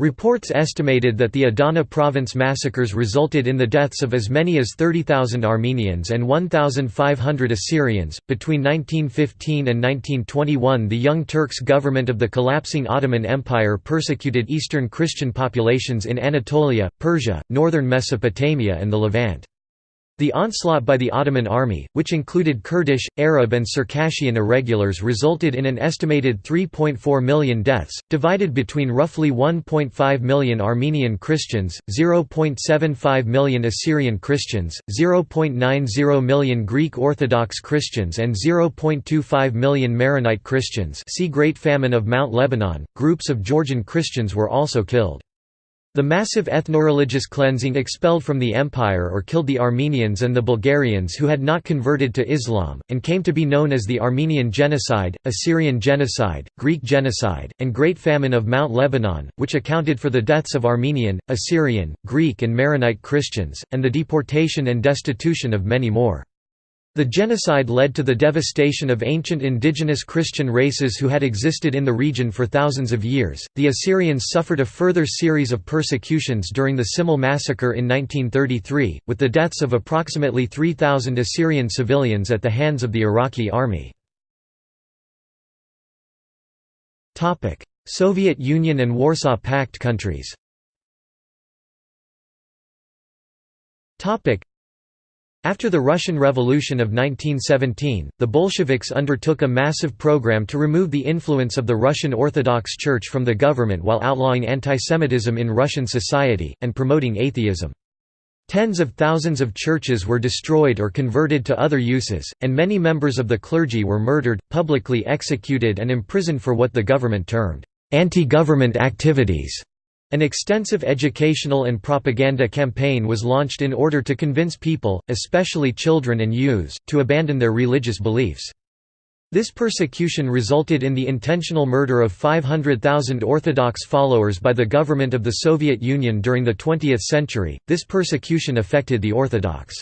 Reports estimated that the Adana province massacres resulted in the deaths of as many as 30,000 Armenians and 1,500 Assyrians. Between 1915 and 1921, the Young Turks government of the collapsing Ottoman Empire persecuted Eastern Christian populations in Anatolia, Persia, northern Mesopotamia, and the Levant. The onslaught by the Ottoman army, which included Kurdish, Arab and Circassian irregulars resulted in an estimated 3.4 million deaths, divided between roughly 1.5 million Armenian Christians, 0.75 million Assyrian Christians, 0.90 million Greek Orthodox Christians and 0.25 million Maronite Christians see Great Famine of Mount Lebanon. Groups of Georgian Christians were also killed. The massive ethnoreligious cleansing expelled from the empire or killed the Armenians and the Bulgarians who had not converted to Islam, and came to be known as the Armenian Genocide, Assyrian Genocide, Greek Genocide, and Great Famine of Mount Lebanon, which accounted for the deaths of Armenian, Assyrian, Greek and Maronite Christians, and the deportation and destitution of many more. The genocide led to the devastation of ancient indigenous Christian races who had existed in the region for thousands of years. The Assyrians suffered a further series of persecutions during the Simele massacre in 1933, with the deaths of approximately 3,000 Assyrian civilians at the hands of the Iraqi army. Topic: Soviet Union and Warsaw Pact countries after the Russian Revolution of 1917, the Bolsheviks undertook a massive program to remove the influence of the Russian Orthodox Church from the government while outlawing antisemitism in Russian society, and promoting atheism. Tens of thousands of churches were destroyed or converted to other uses, and many members of the clergy were murdered, publicly executed and imprisoned for what the government termed, "...anti-government activities." An extensive educational and propaganda campaign was launched in order to convince people, especially children and youths, to abandon their religious beliefs. This persecution resulted in the intentional murder of 500,000 Orthodox followers by the government of the Soviet Union during the 20th century. This persecution affected the Orthodox.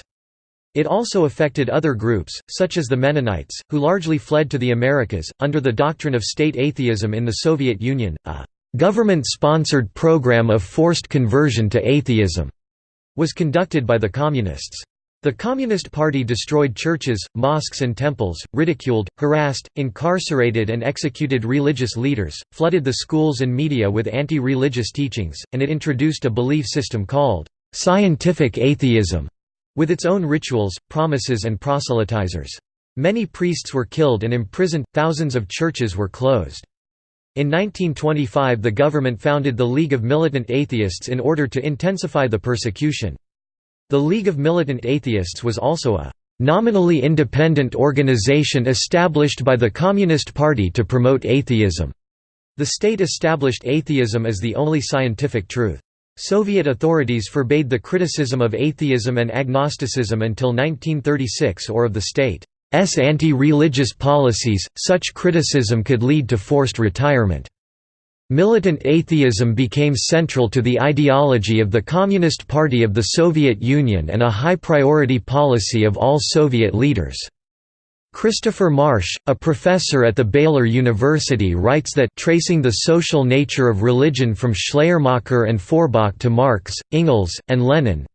It also affected other groups, such as the Mennonites, who largely fled to the Americas, under the doctrine of state atheism in the Soviet Union. A Government-sponsored program of forced conversion to atheism was conducted by the Communists. The Communist Party destroyed churches, mosques and temples, ridiculed, harassed, incarcerated and executed religious leaders, flooded the schools and media with anti-religious teachings, and it introduced a belief system called «scientific atheism» with its own rituals, promises and proselytizers. Many priests were killed and imprisoned, thousands of churches were closed. In 1925 the government founded the League of Militant Atheists in order to intensify the persecution. The League of Militant Atheists was also a nominally independent organization established by the Communist Party to promote atheism. The state established atheism as the only scientific truth. Soviet authorities forbade the criticism of atheism and agnosticism until 1936 or of the state. S anti-religious policies, such criticism could lead to forced retirement. Militant atheism became central to the ideology of the Communist Party of the Soviet Union and a high-priority policy of all Soviet leaders. Christopher Marsh, a professor at the Baylor University writes that tracing the social nature of religion from Schleiermacher and Feuerbach to Marx, Engels, and Lenin,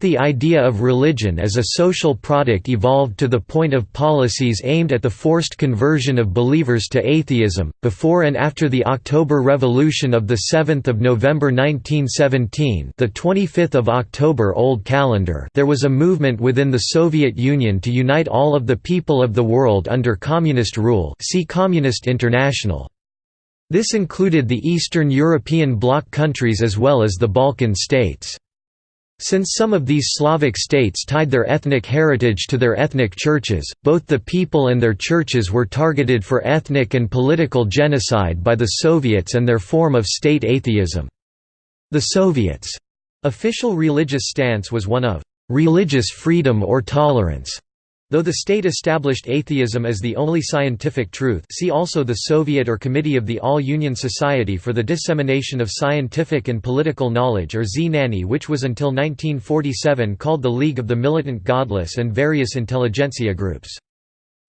the idea of religion as a social product evolved to the point of policies aimed at the forced conversion of believers to atheism. Before and after the October Revolution of the 7th of November 1917, the 25th of October Old Calendar, there was a movement within the Soviet Union to unite all of the people of the world under communist rule. See Communist International. This included the Eastern European bloc countries as well as the Balkan states. Since some of these Slavic states tied their ethnic heritage to their ethnic churches, both the people and their churches were targeted for ethnic and political genocide by the Soviets and their form of state atheism. The Soviets' official religious stance was one of religious freedom or tolerance, Though the state established atheism as the only scientific truth see also the Soviet or Committee of the All-Union Society for the Dissemination of Scientific and Political Knowledge or Znanie which was until 1947 called the League of the Militant Godless and various intelligentsia groups.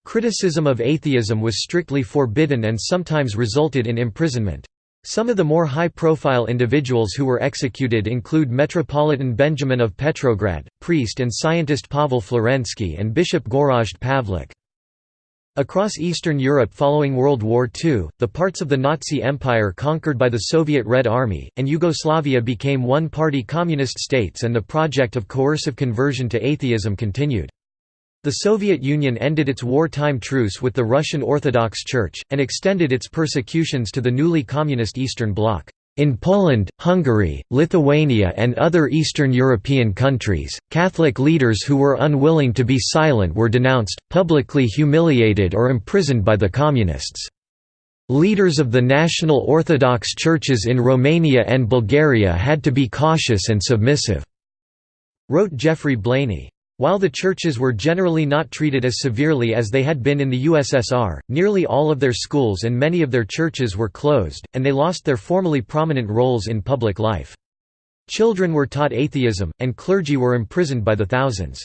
Criticism of atheism was strictly forbidden and sometimes resulted in imprisonment. Some of the more high-profile individuals who were executed include Metropolitan Benjamin of Petrograd, priest and scientist Pavel Florensky and Bishop Gorazd Pavlik. Across Eastern Europe following World War II, the parts of the Nazi Empire conquered by the Soviet Red Army, and Yugoslavia became one-party communist states and the project of coercive conversion to atheism continued. The Soviet Union ended its wartime truce with the Russian Orthodox Church, and extended its persecutions to the newly communist Eastern Bloc. In Poland, Hungary, Lithuania and other Eastern European countries, Catholic leaders who were unwilling to be silent were denounced, publicly humiliated or imprisoned by the Communists. Leaders of the National Orthodox churches in Romania and Bulgaria had to be cautious and submissive, wrote Geoffrey Blainey. While the churches were generally not treated as severely as they had been in the USSR, nearly all of their schools and many of their churches were closed, and they lost their formerly prominent roles in public life. Children were taught atheism, and clergy were imprisoned by the thousands.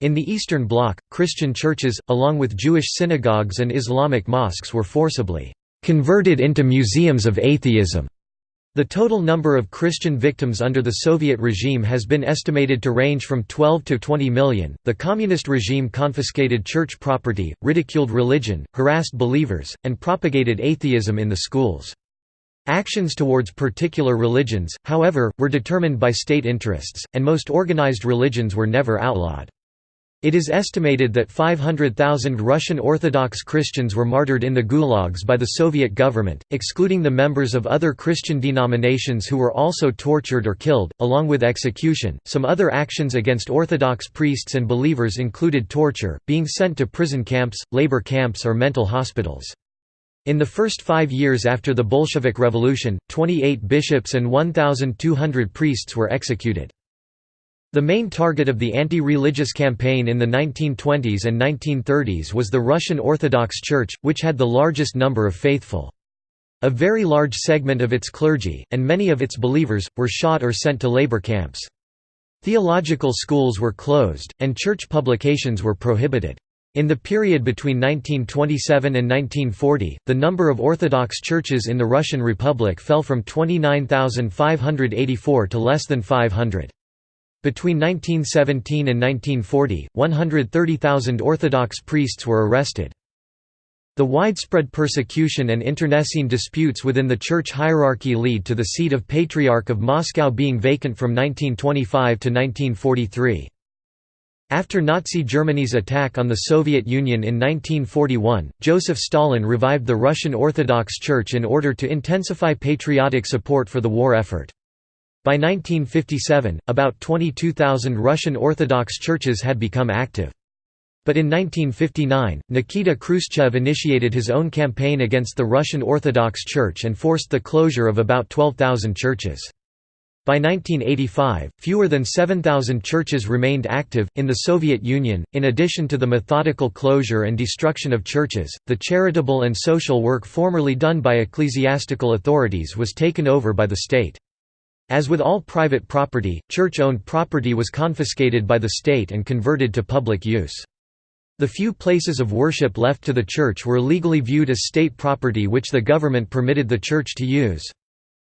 In the Eastern Bloc, Christian churches, along with Jewish synagogues and Islamic mosques were forcibly converted into museums of atheism. The total number of Christian victims under the Soviet regime has been estimated to range from 12 to 20 million. The communist regime confiscated church property, ridiculed religion, harassed believers, and propagated atheism in the schools. Actions towards particular religions, however, were determined by state interests, and most organized religions were never outlawed. It is estimated that 500,000 Russian Orthodox Christians were martyred in the gulags by the Soviet government, excluding the members of other Christian denominations who were also tortured or killed, along with execution. Some other actions against Orthodox priests and believers included torture, being sent to prison camps, labor camps, or mental hospitals. In the first five years after the Bolshevik Revolution, 28 bishops and 1,200 priests were executed. The main target of the anti-religious campaign in the 1920s and 1930s was the Russian Orthodox Church, which had the largest number of faithful. A very large segment of its clergy, and many of its believers, were shot or sent to labor camps. Theological schools were closed, and church publications were prohibited. In the period between 1927 and 1940, the number of Orthodox churches in the Russian Republic fell from 29,584 to less than 500. Between 1917 and 1940, 130,000 Orthodox priests were arrested. The widespread persecution and internecine disputes within the church hierarchy lead to the seat of Patriarch of Moscow being vacant from 1925 to 1943. After Nazi Germany's attack on the Soviet Union in 1941, Joseph Stalin revived the Russian Orthodox Church in order to intensify patriotic support for the war effort. By 1957, about 22,000 Russian Orthodox churches had become active. But in 1959, Nikita Khrushchev initiated his own campaign against the Russian Orthodox Church and forced the closure of about 12,000 churches. By 1985, fewer than 7,000 churches remained active. In the Soviet Union, in addition to the methodical closure and destruction of churches, the charitable and social work formerly done by ecclesiastical authorities was taken over by the state. As with all private property, church-owned property was confiscated by the state and converted to public use. The few places of worship left to the church were legally viewed as state property which the government permitted the church to use.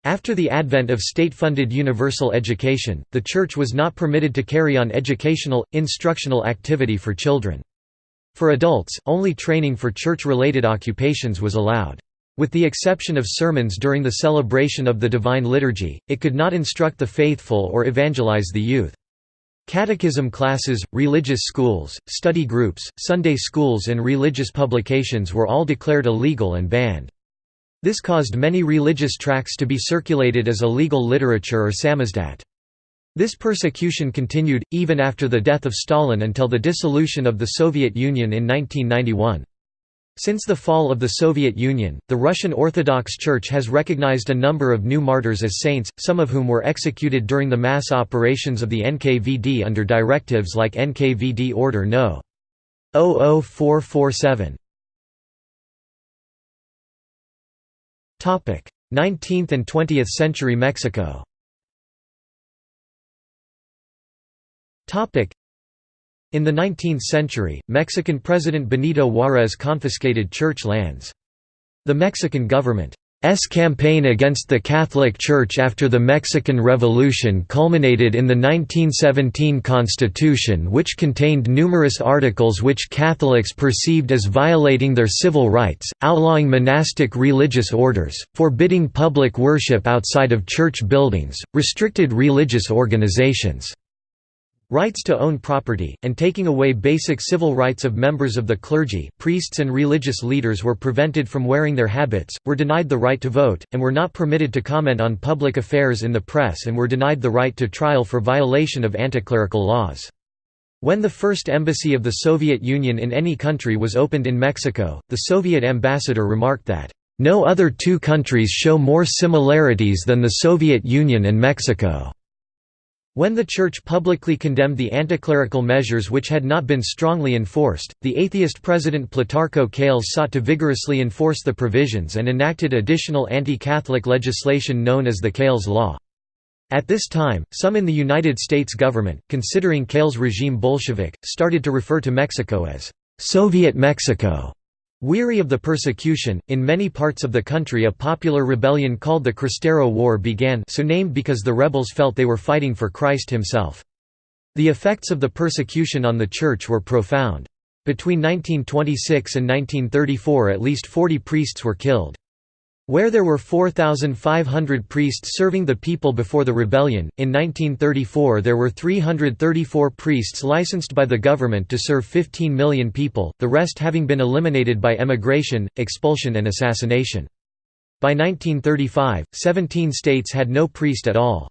After the advent of state-funded universal education, the church was not permitted to carry on educational, instructional activity for children. For adults, only training for church-related occupations was allowed. With the exception of sermons during the celebration of the Divine Liturgy, it could not instruct the faithful or evangelize the youth. Catechism classes, religious schools, study groups, Sunday schools and religious publications were all declared illegal and banned. This caused many religious tracts to be circulated as illegal literature or samizdat. This persecution continued, even after the death of Stalin until the dissolution of the Soviet Union in 1991. Since the fall of the Soviet Union, the Russian Orthodox Church has recognized a number of new martyrs as saints, some of whom were executed during the mass operations of the NKVD under directives like NKVD Order No. 00447. 19th and 20th century Mexico In the 19th century, Mexican President Benito Juárez confiscated church lands. The Mexican government campaign against the Catholic Church after the Mexican Revolution culminated in the 1917 Constitution which contained numerous articles which Catholics perceived as violating their civil rights, outlawing monastic religious orders, forbidding public worship outside of church buildings, restricted religious organizations rights to own property, and taking away basic civil rights of members of the clergy priests and religious leaders were prevented from wearing their habits, were denied the right to vote, and were not permitted to comment on public affairs in the press and were denied the right to trial for violation of anticlerical laws. When the first embassy of the Soviet Union in any country was opened in Mexico, the Soviet ambassador remarked that, "...no other two countries show more similarities than the Soviet Union and Mexico." When the Church publicly condemned the anticlerical measures which had not been strongly enforced, the atheist President Plutarco Calles sought to vigorously enforce the provisions and enacted additional anti-Catholic legislation known as the Calles Law. At this time, some in the United States government, considering Calles' regime Bolshevik, started to refer to Mexico as «Soviet Mexico». Weary of the persecution, in many parts of the country a popular rebellion called the Cristero War began so named because the rebels felt they were fighting for Christ himself. The effects of the persecution on the Church were profound. Between 1926 and 1934 at least 40 priests were killed. Where there were 4,500 priests serving the people before the rebellion, in 1934 there were 334 priests licensed by the government to serve 15 million people, the rest having been eliminated by emigration, expulsion and assassination. By 1935, 17 states had no priest at all.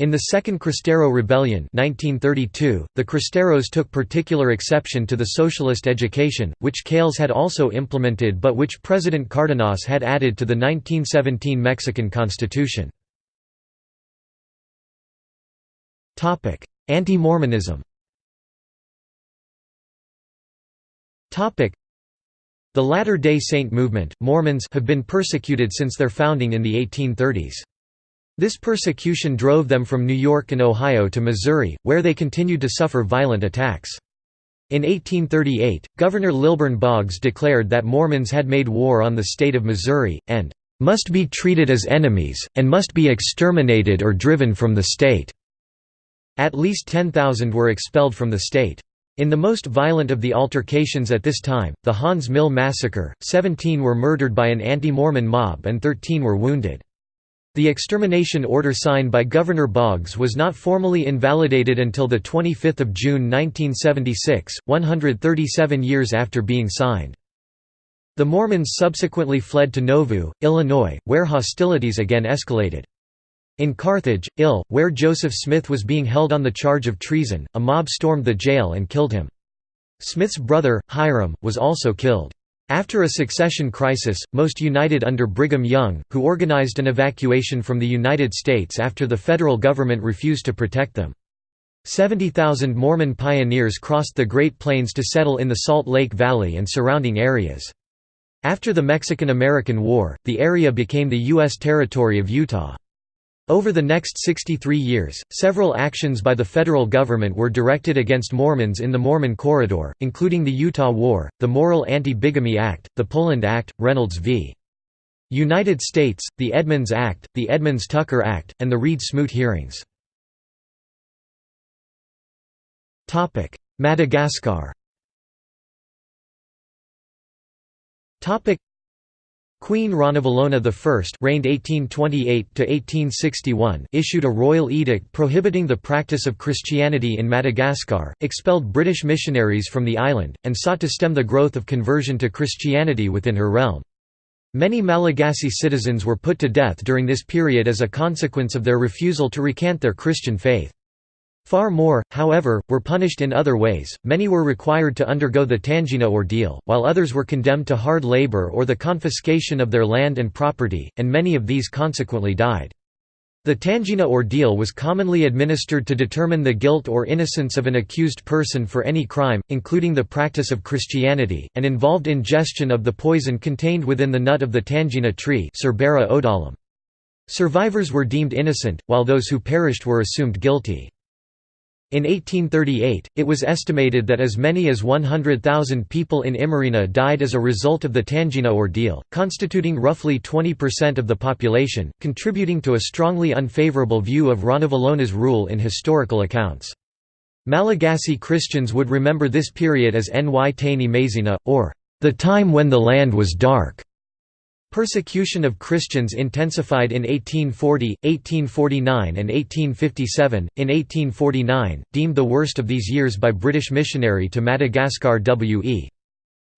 In the Second Cristero Rebellion 1932, the Cristeros took particular exception to the socialist education, which Calles had also implemented but which President Cardenas had added to the 1917 Mexican Constitution. Anti-Mormonism The Latter-day Saint movement Mormons have been persecuted since their founding in the 1830s. This persecution drove them from New York and Ohio to Missouri, where they continued to suffer violent attacks. In 1838, Governor Lilburn Boggs declared that Mormons had made war on the state of Missouri, and "...must be treated as enemies, and must be exterminated or driven from the state." At least 10,000 were expelled from the state. In the most violent of the altercations at this time, the Haun's Mill Massacre, 17 were murdered by an anti-Mormon mob and 13 were wounded. The extermination order signed by Governor Boggs was not formally invalidated until 25 June 1976, 137 years after being signed. The Mormons subsequently fled to Nauvoo, Illinois, where hostilities again escalated. In Carthage, Ill, where Joseph Smith was being held on the charge of treason, a mob stormed the jail and killed him. Smith's brother, Hyrum, was also killed. After a succession crisis, most united under Brigham Young, who organized an evacuation from the United States after the federal government refused to protect them. 70,000 Mormon pioneers crossed the Great Plains to settle in the Salt Lake Valley and surrounding areas. After the Mexican–American War, the area became the U.S. territory of Utah. Over the next 63 years, several actions by the federal government were directed against Mormons in the Mormon Corridor, including the Utah War, the Morrill Anti-Bigamy Act, the Poland Act, Reynolds v. United States, the Edmunds Act, the Edmunds-Tucker Act, and the Reed-Smoot hearings. Madagascar Queen Ranavalona I reigned 1828 issued a royal edict prohibiting the practice of Christianity in Madagascar, expelled British missionaries from the island, and sought to stem the growth of conversion to Christianity within her realm. Many Malagasy citizens were put to death during this period as a consequence of their refusal to recant their Christian faith. Far more, however, were punished in other ways, many were required to undergo the Tangina ordeal, while others were condemned to hard labor or the confiscation of their land and property, and many of these consequently died. The Tangina ordeal was commonly administered to determine the guilt or innocence of an accused person for any crime, including the practice of Christianity, and involved ingestion of the poison contained within the nut of the Tangina tree Survivors were deemed innocent, while those who perished were assumed guilty. In 1838, it was estimated that as many as 100,000 people in Imerina died as a result of the Tangina ordeal, constituting roughly 20% of the population, contributing to a strongly unfavorable view of Ranavalona's rule in historical accounts. Malagasy Christians would remember this period as Ny Tany Maizina, or the time when the land was dark. Persecution of Christians intensified in 1840, 1849 and 1857. In 1849, deemed the worst of these years by British missionary to Madagascar W. E.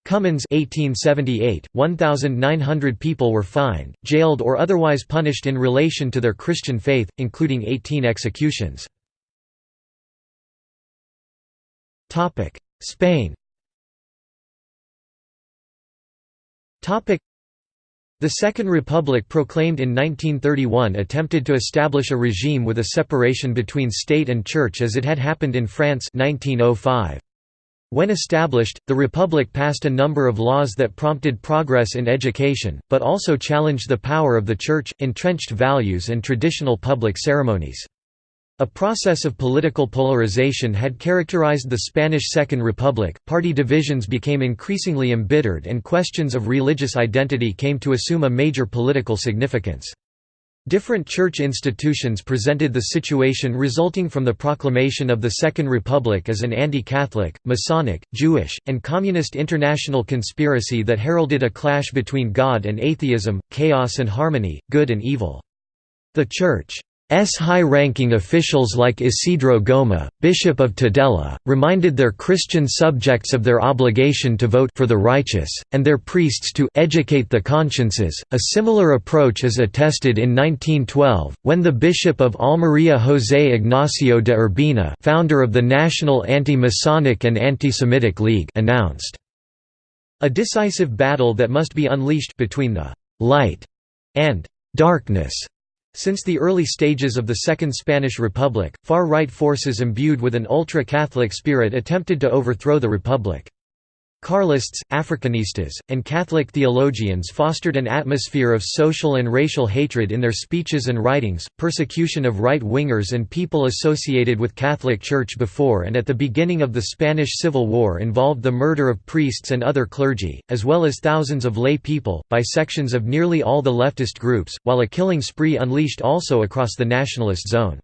Cummins 1878, 1,900 people were fined, jailed or otherwise punished in relation to their Christian faith, including 18 executions. Spain the Second Republic proclaimed in 1931 attempted to establish a regime with a separation between state and church as it had happened in France 1905. When established, the Republic passed a number of laws that prompted progress in education, but also challenged the power of the Church, entrenched values and traditional public ceremonies. A process of political polarization had characterized the Spanish Second Republic, party divisions became increasingly embittered and questions of religious identity came to assume a major political significance. Different church institutions presented the situation resulting from the proclamation of the Second Republic as an anti-Catholic, Masonic, Jewish, and Communist international conspiracy that heralded a clash between God and atheism, chaos and harmony, good and evil. The Church S high-ranking officials like Isidro Goma, Bishop of Tudela, reminded their Christian subjects of their obligation to vote for the righteous, and their priests to educate the consciences. A similar approach is attested in 1912, when the Bishop of Almería José Ignacio de Urbina founder of the National Anti-Masonic and Anti-Semitic League announced a decisive battle that must be unleashed between the «light» and «darkness» Since the early stages of the Second Spanish Republic, far-right forces imbued with an ultra-Catholic spirit attempted to overthrow the Republic. Carlists, Africanistas, and Catholic theologians fostered an atmosphere of social and racial hatred in their speeches and writings. Persecution of right wingers and people associated with Catholic Church before and at the beginning of the Spanish Civil War involved the murder of priests and other clergy, as well as thousands of lay people, by sections of nearly all the leftist groups, while a killing spree unleashed also across the nationalist zone.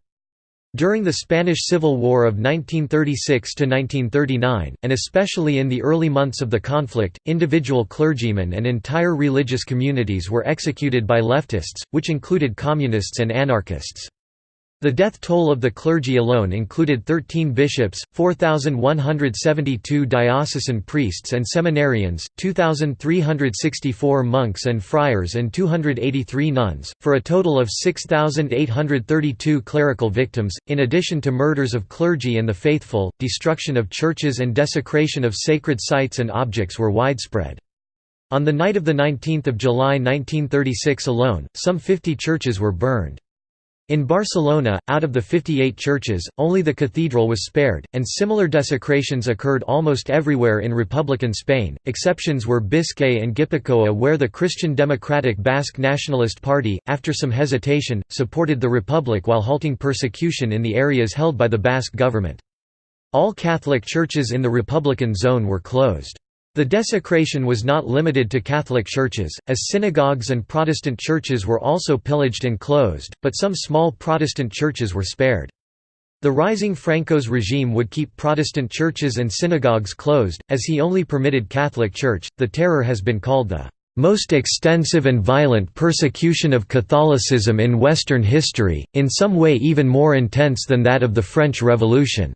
During the Spanish Civil War of 1936–1939, and especially in the early months of the conflict, individual clergymen and entire religious communities were executed by leftists, which included communists and anarchists. The death toll of the clergy alone included 13 bishops, 4,172 diocesan priests and seminarians, 2,364 monks and friars and 283 nuns, for a total of 6,832 clerical victims, in addition to murders of clergy and the faithful, destruction of churches and desecration of sacred sites and objects were widespread. On the night of 19 July 1936 alone, some 50 churches were burned. In Barcelona, out of the 58 churches, only the cathedral was spared, and similar desecrations occurred almost everywhere in Republican Spain. Exceptions were Biscay and Gipuzkoa, where the Christian Democratic Basque Nationalist Party, after some hesitation, supported the Republic while halting persecution in the areas held by the Basque government. All Catholic churches in the Republican zone were closed. The desecration was not limited to Catholic churches, as synagogues and Protestant churches were also pillaged and closed, but some small Protestant churches were spared. The rising Franco's regime would keep Protestant churches and synagogues closed, as he only permitted Catholic Church. The terror has been called the most extensive and violent persecution of Catholicism in Western history, in some way even more intense than that of the French Revolution.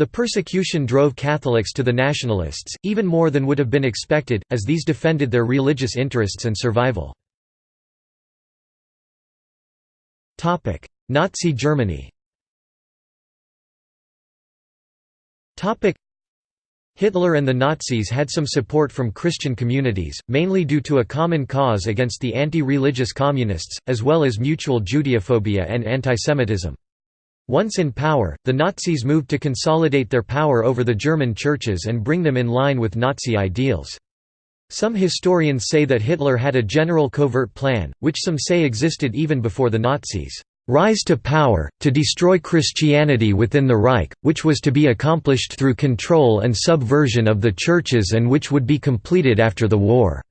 The persecution drove Catholics to the nationalists, even more than would have been expected, as these defended their religious interests and survival. Nazi Germany Hitler and the Nazis had some support from Christian communities, mainly due to a common cause against the anti-religious communists, as well as mutual Judeophobia and antisemitism. Once in power, the Nazis moved to consolidate their power over the German churches and bring them in line with Nazi ideals. Some historians say that Hitler had a general covert plan, which some say existed even before the Nazis' rise to power, to destroy Christianity within the Reich, which was to be accomplished through control and subversion of the churches and which would be completed after the war.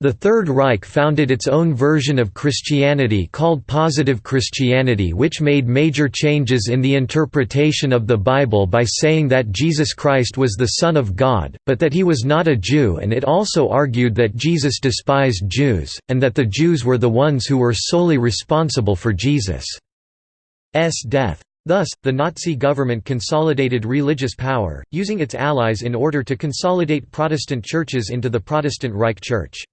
The Third Reich founded its own version of Christianity called Positive Christianity which made major changes in the interpretation of the Bible by saying that Jesus Christ was the Son of God, but that he was not a Jew and it also argued that Jesus despised Jews, and that the Jews were the ones who were solely responsible for Jesus' death. Thus, the Nazi government consolidated religious power, using its allies in order to consolidate Protestant churches into the Protestant Reich Church.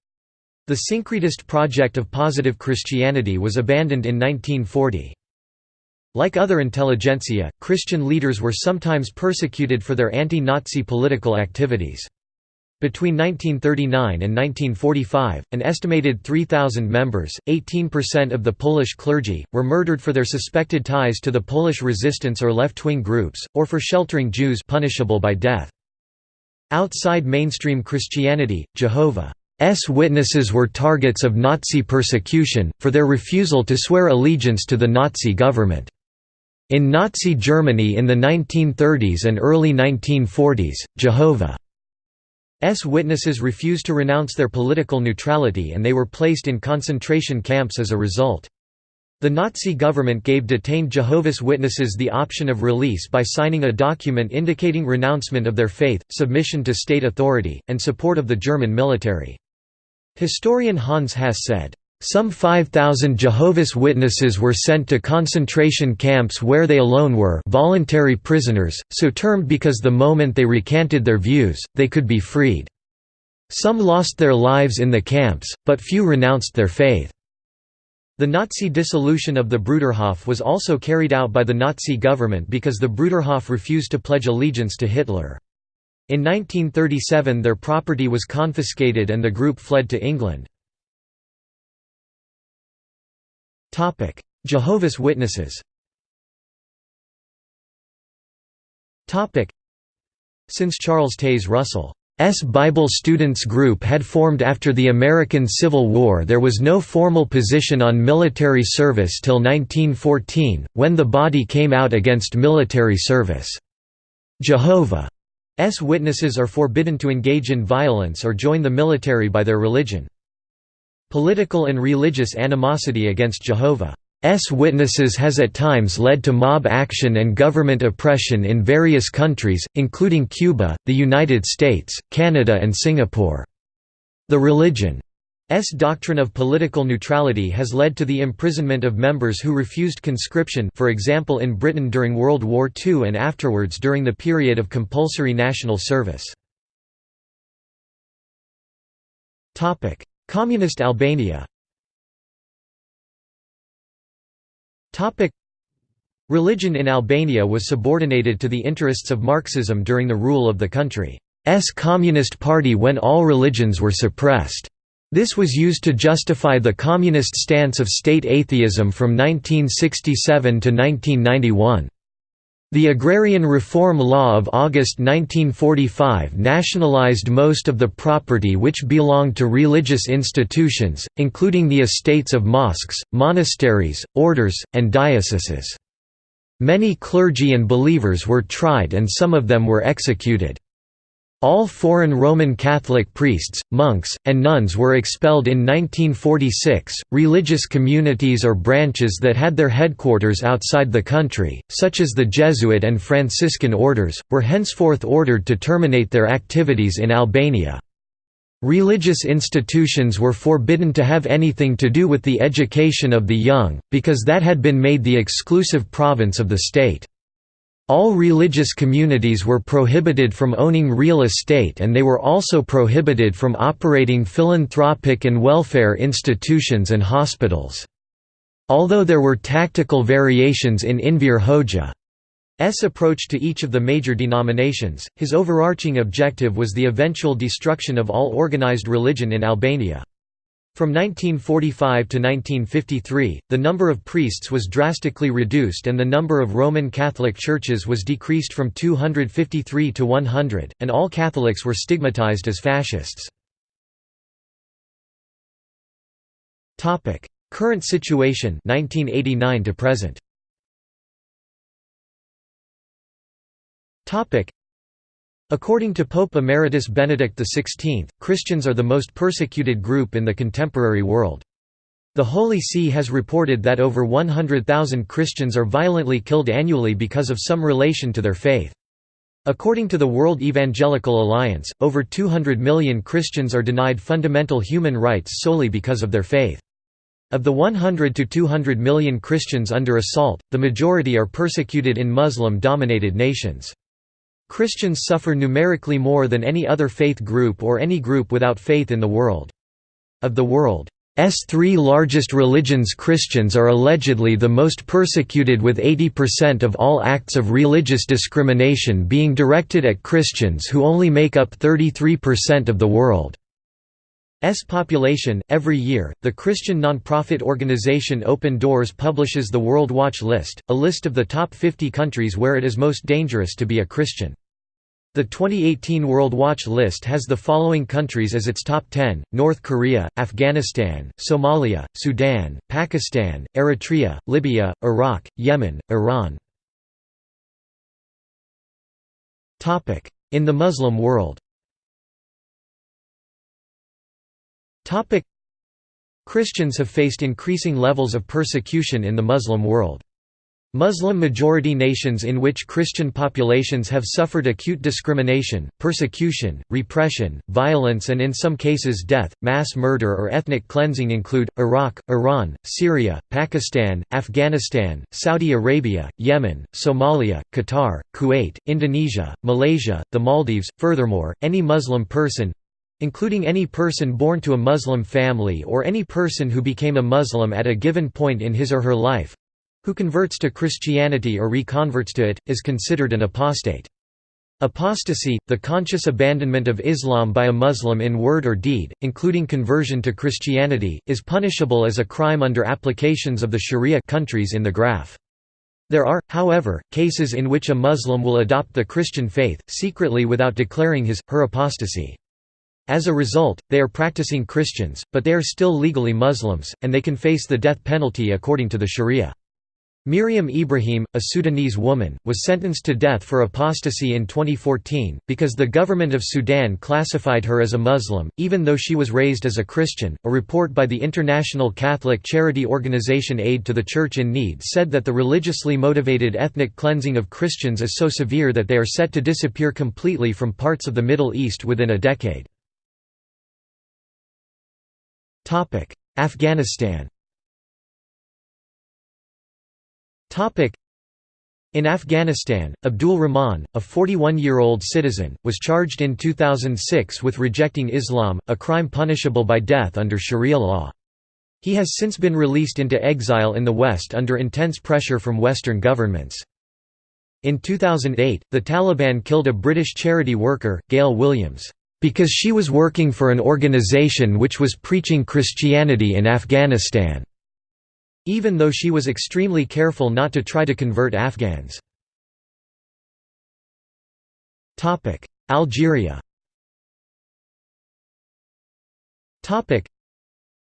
The syncretist project of positive Christianity was abandoned in 1940. Like other intelligentsia, Christian leaders were sometimes persecuted for their anti-Nazi political activities. Between 1939 and 1945, an estimated 3,000 members, 18% of the Polish clergy, were murdered for their suspected ties to the Polish resistance or left-wing groups, or for sheltering Jews punishable by death. Outside mainstream Christianity, Jehovah S witnesses were targets of Nazi persecution, for their refusal to swear allegiance to the Nazi government. In Nazi Germany in the 1930s and early 1940s, Jehovah's Witnesses refused to renounce their political neutrality and they were placed in concentration camps as a result. The Nazi government gave detained Jehovah's Witnesses the option of release by signing a document indicating renouncement of their faith, submission to state authority, and support of the German military. Historian Hans Haas said, "...some 5,000 Jehovah's Witnesses were sent to concentration camps where they alone were voluntary prisoners, so termed because the moment they recanted their views, they could be freed. Some lost their lives in the camps, but few renounced their faith." The Nazi dissolution of the Bruderhof was also carried out by the Nazi government because the Bruderhof refused to pledge allegiance to Hitler. In 1937 their property was confiscated and the group fled to England. Jehovah's Witnesses Since Charles Taze Russell's Bible Students Group had formed after the American Civil War there was no formal position on military service till 1914, when the body came out against military service. Jehovah S witnesses are forbidden to engage in violence or join the military by their religion. Political and religious animosity against Jehovah's Witnesses has at times led to mob action and government oppression in various countries, including Cuba, the United States, Canada and Singapore. The religion S doctrine of political neutrality has led to the imprisonment of members who refused conscription for example in Britain during World War II and afterwards during the period of compulsory national service. Communist Albania Religion in Albania was subordinated to the interests of Marxism during the rule of the country's Communist Party when all religions were suppressed. This was used to justify the communist stance of state atheism from 1967 to 1991. The Agrarian Reform Law of August 1945 nationalized most of the property which belonged to religious institutions, including the estates of mosques, monasteries, orders, and dioceses. Many clergy and believers were tried and some of them were executed. All foreign Roman Catholic priests, monks, and nuns were expelled in 1946. Religious communities or branches that had their headquarters outside the country, such as the Jesuit and Franciscan orders, were henceforth ordered to terminate their activities in Albania. Religious institutions were forbidden to have anything to do with the education of the young, because that had been made the exclusive province of the state. All religious communities were prohibited from owning real estate and they were also prohibited from operating philanthropic and welfare institutions and hospitals. Although there were tactical variations in Enver Hoxha approach to each of the major denominations, his overarching objective was the eventual destruction of all organized religion in Albania. From 1945 to 1953, the number of priests was drastically reduced and the number of Roman Catholic churches was decreased from 253 to 100, and all Catholics were stigmatized as fascists. Current situation 1989 to present. According to Pope Emeritus Benedict XVI, Christians are the most persecuted group in the contemporary world. The Holy See has reported that over 100,000 Christians are violently killed annually because of some relation to their faith. According to the World Evangelical Alliance, over 200 million Christians are denied fundamental human rights solely because of their faith. Of the 100 to 200 million Christians under assault, the majority are persecuted in Muslim-dominated nations. Christians suffer numerically more than any other faith group or any group without faith in the world. Of the world's three largest religions Christians are allegedly the most persecuted with 80% of all acts of religious discrimination being directed at Christians who only make up 33% of the world. S population. Every year, the Christian nonprofit organization Open Doors publishes the World Watch List, a list of the top 50 countries where it is most dangerous to be a Christian. The 2018 World Watch List has the following countries as its top 10, North Korea, Afghanistan, Somalia, Sudan, Pakistan, Eritrea, Libya, Iraq, Yemen, Iran. In the Muslim world Topic Christians have faced increasing levels of persecution in the Muslim world. Muslim-majority nations in which Christian populations have suffered acute discrimination, persecution, repression, violence and in some cases death, mass murder or ethnic cleansing include, Iraq, Iran, Syria, Pakistan, Afghanistan, Saudi Arabia, Yemen, Somalia, Qatar, Kuwait, Indonesia, Malaysia, the Maldives. Furthermore, any Muslim person, including any person born to a Muslim family or any person who became a Muslim at a given point in his or her life who converts to Christianity or reconverts to it, is considered an apostate. Apostasy, the conscious abandonment of Islam by a Muslim in word or deed, including conversion to Christianity, is punishable as a crime under applications of the Sharia countries in the graph. There are, however, cases in which a Muslim will adopt the Christian faith, secretly without declaring his, her apostasy. As a result, they are practicing Christians, but they are still legally Muslims, and they can face the death penalty according to the Sharia. Meriam Ibrahim, a Sudanese woman, was sentenced to death for apostasy in 2014, because the government of Sudan classified her as a Muslim, even though she was raised as a Christian. A report by the international Catholic charity organization Aid to the Church in Need said that the religiously motivated ethnic cleansing of Christians is so severe that they are set to disappear completely from parts of the Middle East within a decade. Afghanistan in Afghanistan, Abdul Rahman, a 41-year-old citizen, was charged in 2006 with rejecting Islam, a crime punishable by death under Sharia law. He has since been released into exile in the West under intense pressure from Western governments. In 2008, the Taliban killed a British charity worker, Gayle Williams because she was working for an organization which was preaching Christianity in Afghanistan, even though she was extremely careful not to try to convert Afghans. Algeria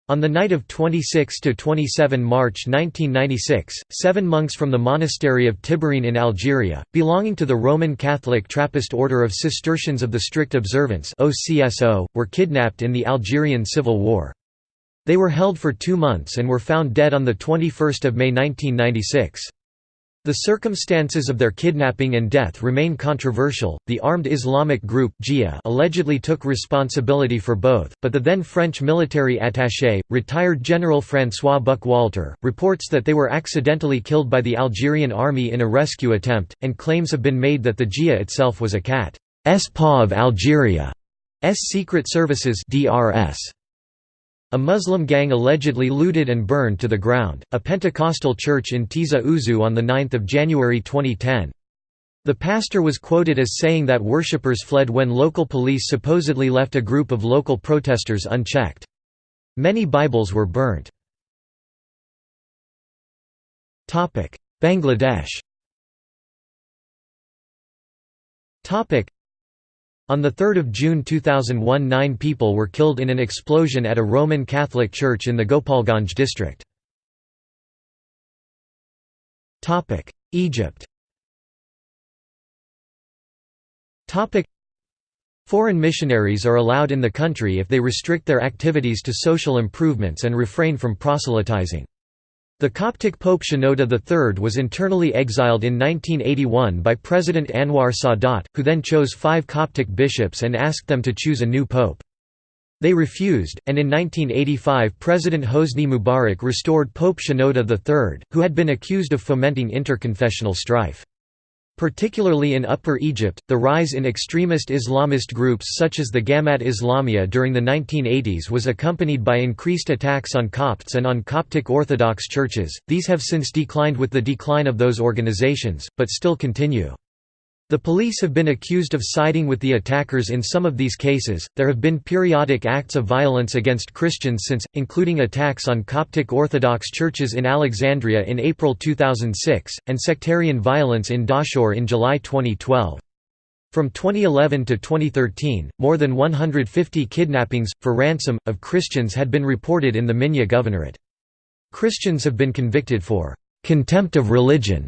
on the night of 26–27 March 1996, seven monks from the monastery of Tibhirine in Algeria, belonging to the Roman Catholic Trappist Order of Cistercians of the Strict Observance were kidnapped in the Algerian Civil War. They were held for two months and were found dead on 21 May 1996. The circumstances of their kidnapping and death remain controversial. The armed Islamic group GIA allegedly took responsibility for both, but the then French military attaché, retired General François Buchwalter, reports that they were accidentally killed by the Algerian army in a rescue attempt, and claims have been made that the GIA itself was a cat's paw of Algeria's secret services DRS. A Muslim gang allegedly looted and burned to the ground, a Pentecostal church in Tizi Ouzou on 9 January 2010. The pastor was quoted as saying that worshippers fled when local police supposedly left a group of local protesters unchecked. Many Bibles were burnt. Bangladesh on 3 June 2001 nine people were killed in an explosion at a Roman Catholic church in the Gopalganj district. Egypt Foreign missionaries are allowed in the country if they restrict their activities to social improvements and refrain from proselytizing. The Coptic Pope Shenouda III was internally exiled in 1981 by President Anwar Sadat, who then chose five Coptic bishops and asked them to choose a new pope. They refused, and in 1985 President Hosni Mubarak restored Pope Shenouda III, who had been accused of fomenting interconfessional strife. Particularly in Upper Egypt, the rise in extremist Islamist groups such as the Gamat Islamiyah during the 1980s was accompanied by increased attacks on Copts and on Coptic Orthodox churches. These have since declined with the decline of those organizations, but still continue. The police have been accused of siding with the attackers in some of these cases. There have been periodic acts of violence against Christians since, including attacks on Coptic Orthodox churches in Alexandria in April 2006, and sectarian violence in Dahshur in July 2012. From 2011 to 2013, more than 150 kidnappings, for ransom, of Christians had been reported in the Minya Governorate. Christians have been convicted for contempt of religion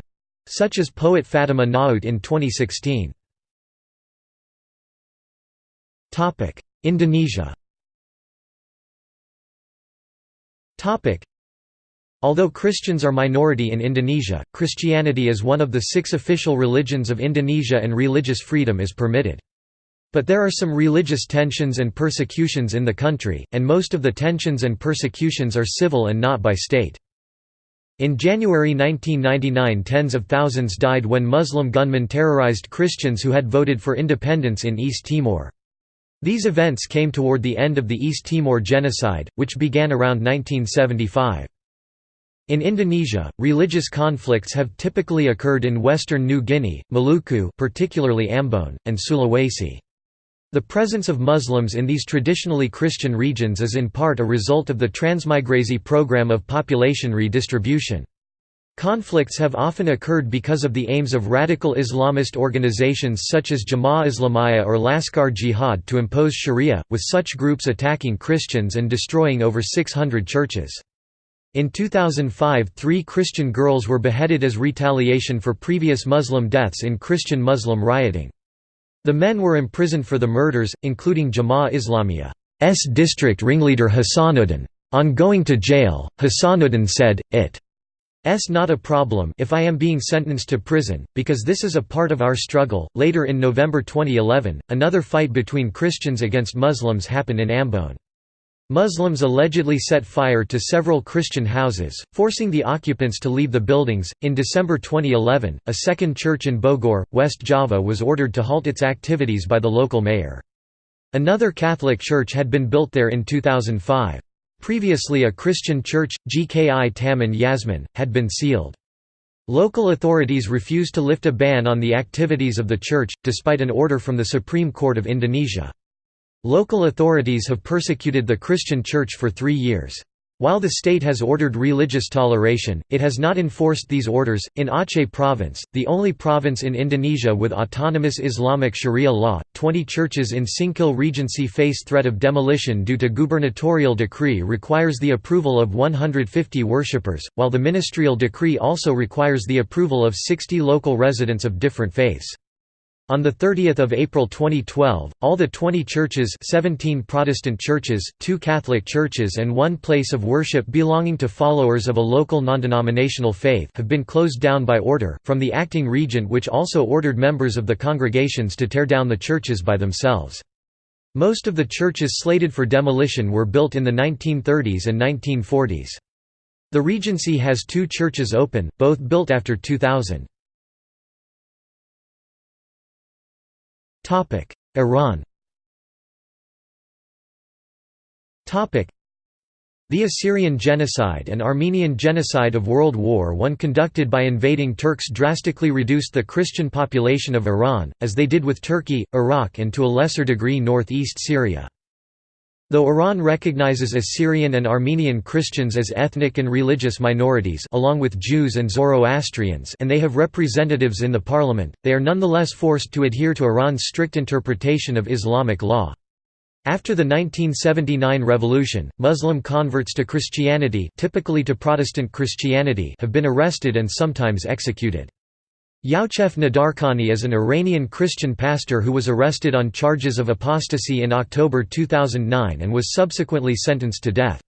such as poet Fatima Naoot in 2016. Indonesia Although Christians are minority in Indonesia, Christianity is one of the six official religions of Indonesia and religious freedom is permitted. But there are some religious tensions and persecutions in the country, and most of the tensions and persecutions are civil and not by state. In January 1999 tens of thousands died when Muslim gunmen terrorized Christians who had voted for independence in East Timor. These events came toward the end of the East Timor genocide, which began around 1975. In Indonesia, religious conflicts have typically occurred in western New Guinea, Maluku particularly Ambon, and Sulawesi. The presence of Muslims in these traditionally Christian regions is in part a result of the transmigrasi program of population redistribution. Conflicts have often occurred because of the aims of radical Islamist organizations such as Jemaah Islamiyah or Laskar Jihad to impose sharia, with such groups attacking Christians and destroying over 600 churches. In 2005 three Christian girls were beheaded as retaliation for previous Muslim deaths in Christian-Muslim rioting. The men were imprisoned for the murders, including Jemaah Islamiyah's district ringleader Hassanuddin. On going to jail, Hassanuddin said, It's not a problem if I am being sentenced to prison, because this is a part of our struggle. Later in November 2011, another fight between Christians against Muslims happened in Ambon. Muslims allegedly set fire to several Christian houses, forcing the occupants to leave the buildings. In December 2011, a second church in Bogor, West Java was ordered to halt its activities by the local mayor. Another Catholic church had been built there in 2005. Previously a Christian church, GKI Taman Yasmin, had been sealed. Local authorities refused to lift a ban on the activities of the church, despite an order from the Supreme Court of Indonesia. Local authorities have persecuted the Christian Church for three years. While the state has ordered religious toleration, it has not enforced these orders. In Aceh Province, the only province in Indonesia with autonomous Islamic Sharia law, 20 churches in Singkil Regency face threat of demolition due to gubernatorial decree requires the approval of 150 worshippers, while the ministerial decree also requires the approval of 60 local residents of different faiths. On 30 April 2012, all the 20 churches 17 Protestant churches, two Catholic churches and one place of worship belonging to followers of a local non-denominational faith have been closed down by order, from the acting regent which also ordered members of the congregations to tear down the churches by themselves. Most of the churches slated for demolition were built in the 1930s and 1940s. The Regency has two churches open, both built after 2000. Iran. The Assyrian genocide and Armenian genocide of World War I conducted by invading Turks drastically reduced the Christian population of Iran, as they did with Turkey, Iraq and to a lesser degree northeast Syria. Though Iran recognizes Assyrian and Armenian Christians as ethnic and religious minorities along with Jews and Zoroastrians and they have representatives in the parliament, they are nonetheless forced to adhere to Iran's strict interpretation of Islamic law. After the 1979 revolution, Muslim converts to Christianity typically to Protestant Christianity have been arrested and sometimes executed. Youcef Nadarkhani is an Iranian Christian pastor who was arrested on charges of apostasy in October 2009 and was subsequently sentenced to death.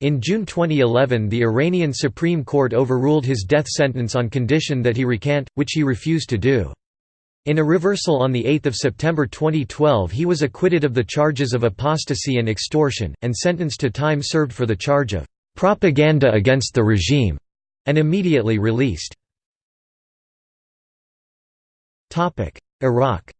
In June 2011 the Iranian Supreme Court overruled his death sentence on condition that he recant, which he refused to do. In a reversal on 8 September 2012 he was acquitted of the charges of apostasy and extortion, and sentenced to time served for the charge of "...propaganda against the regime", and immediately released. Iraq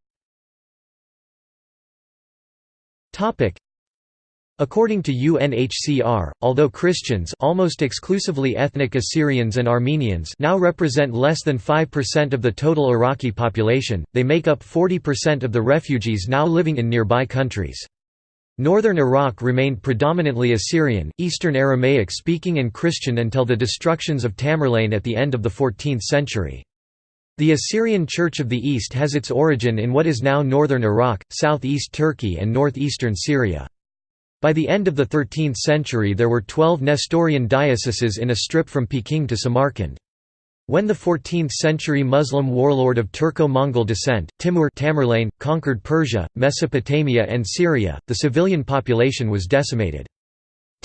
According to UNHCR, although Christians almost exclusively ethnic Assyrians and Armenians now represent less than 5% of the total Iraqi population, they make up 40% of the refugees now living in nearby countries. Northern Iraq remained predominantly Assyrian, Eastern Aramaic speaking and Christian until the destructions of Tamerlane at the end of the 14th century. The Assyrian Church of the East has its origin in what is now northern Iraq, southeast Turkey and northeastern Syria. By the end of the 13th century there were 12 Nestorian dioceses in a strip from Peking to Samarkand. When the 14th-century Muslim warlord of Turco-Mongol descent, Timur Tamerlane, conquered Persia, Mesopotamia and Syria, the civilian population was decimated.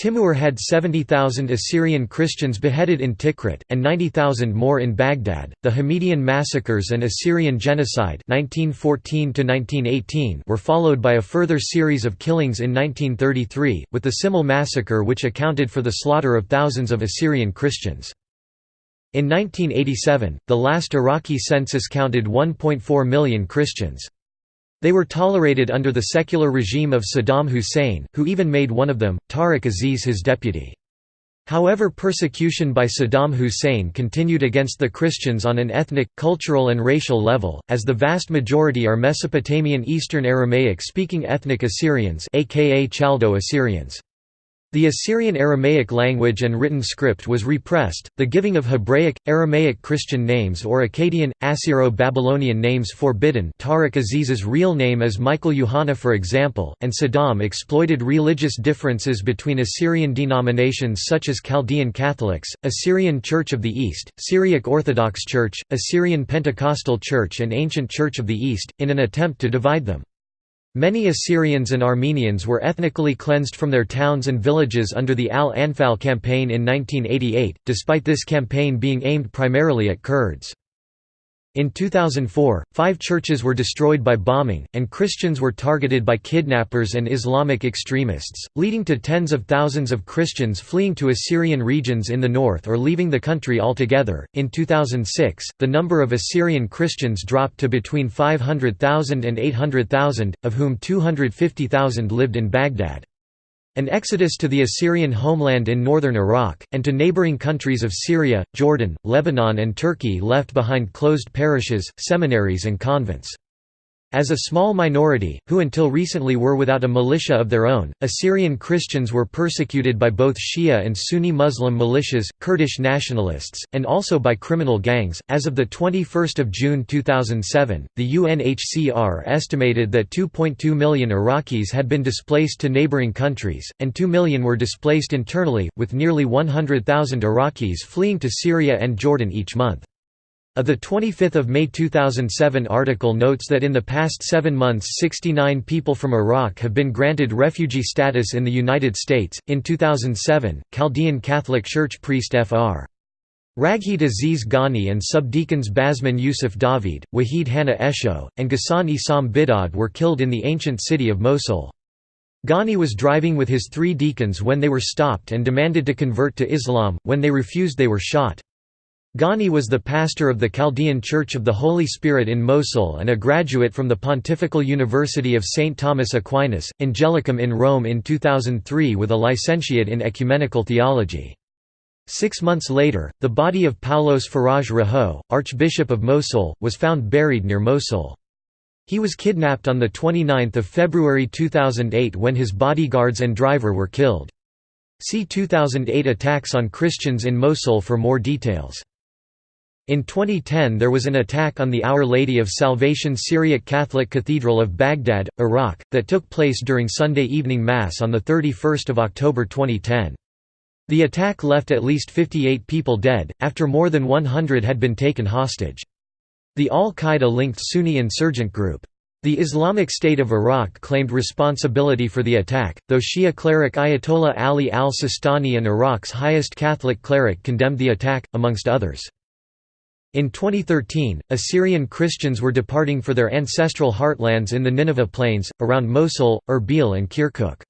Timur had 70,000 Assyrian Christians beheaded in Tikrit, and 90,000 more in Baghdad. The Hamidian massacres and Assyrian genocide (1914–1918) were followed by a further series of killings in 1933, with the Simele massacre, which accounted for the slaughter of thousands of Assyrian Christians. In 1987, the last Iraqi census counted 1.4 million Christians. They were tolerated under the secular regime of Saddam Hussein, who even made one of them, Tariq Aziz his deputy. However persecution by Saddam Hussein continued against the Christians on an ethnic, cultural and racial level, as the vast majority are Mesopotamian Eastern Aramaic-speaking ethnic Assyrians aka Chaldo-Assyrians. The Assyrian Aramaic language and written script was repressed, the giving of Hebraic, Aramaic Christian names or Akkadian, Assyro-Babylonian names forbidden Tariq Aziz's real name is Michael Yohanna for example, and Saddam exploited religious differences between Assyrian denominations such as Chaldean Catholics, Assyrian Church of the East, Syriac Orthodox Church, Assyrian Pentecostal Church and Ancient Church of the East, in an attempt to divide them. Many Assyrians and Armenians were ethnically cleansed from their towns and villages under the Al-Anfal campaign in 1988, despite this campaign being aimed primarily at Kurds. In 2004, five churches were destroyed by bombing, and Christians were targeted by kidnappers and Islamic extremists, leading to tens of thousands of Christians fleeing to Assyrian regions in the north or leaving the country altogether. In 2006, the number of Assyrian Christians dropped to between 500,000 and 800,000, of whom 250,000 lived in Baghdad. An exodus to the Assyrian homeland in northern Iraq, and to neighboring countries of Syria, Jordan, Lebanon and Turkey left behind closed parishes, seminaries and convents. As a small minority, who until recently were without a militia of their own, Assyrian Christians were persecuted by both Shia and Sunni Muslim militias, Kurdish nationalists, and also by criminal gangs. As of the 21st of June 2007, the UNHCR estimated that 2.2 million Iraqis had been displaced to neighboring countries, and 2 million were displaced internally, with nearly 100,000 Iraqis fleeing to Syria and Jordan each month. A 25 May 2007 article notes that in the past seven months 69 people from Iraq have been granted refugee status in the United States. In 2007, Chaldean Catholic Church priest Fr. Ragheed Aziz Ganni and subdeacons Basman Yusuf David, Wahid Hanna Esho, and Ghassan Isam Bidad were killed in the ancient city of Mosul. Ganni was driving with his three deacons when they were stopped and demanded to convert to Islam, when they refused they were shot. Ganni was the pastor of the Chaldean Church of the Holy Spirit in Mosul and a graduate from the Pontifical University of St. Thomas Aquinas, Angelicum in Rome in 2003 with a licentiate in ecumenical theology. Six months later, the body of Paulos Faraj Rahho, Archbishop of Mosul, was found buried near Mosul. He was kidnapped on 29 February 2008 when his bodyguards and driver were killed. See 2008 attacks on Christians in Mosul for more details. In 2010 there was an attack on the Our Lady of Salvation Syriac Catholic Cathedral of Baghdad, Iraq, that took place during Sunday evening Mass on 31 October 2010. The attack left at least 58 people dead, after more than 100 had been taken hostage. The al-Qaeda-linked Sunni insurgent group, the Islamic State of Iraq claimed responsibility for the attack, though Shia cleric Ayatollah Ali al-Sistani and Iraq's highest Catholic cleric condemned the attack, amongst others. In 2013, Assyrian Christians were departing for their ancestral heartlands in the Nineveh Plains, around Mosul, Erbil and Kirkuk.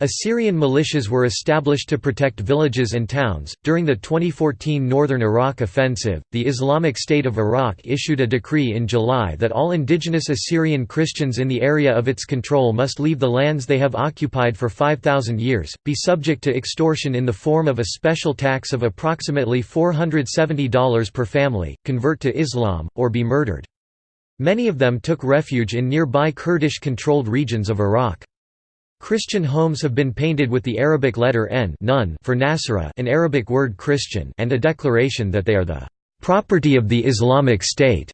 Assyrian militias were established to protect villages and towns. During the 2014 Northern Iraq Offensive, the Islamic State of Iraq issued a decree in July that all indigenous Assyrian Christians in the area of its control must leave the lands they have occupied for 5,000 years, be subject to extortion in the form of a special tax of approximately $470 per family, convert to Islam, or be murdered. Many of them took refuge in nearby Kurdish-controlled regions of Iraq. Christian homes have been painted with the Arabic letter N nun for Nasara an Arabic word Christian and a declaration that they are the "...property of the Islamic State."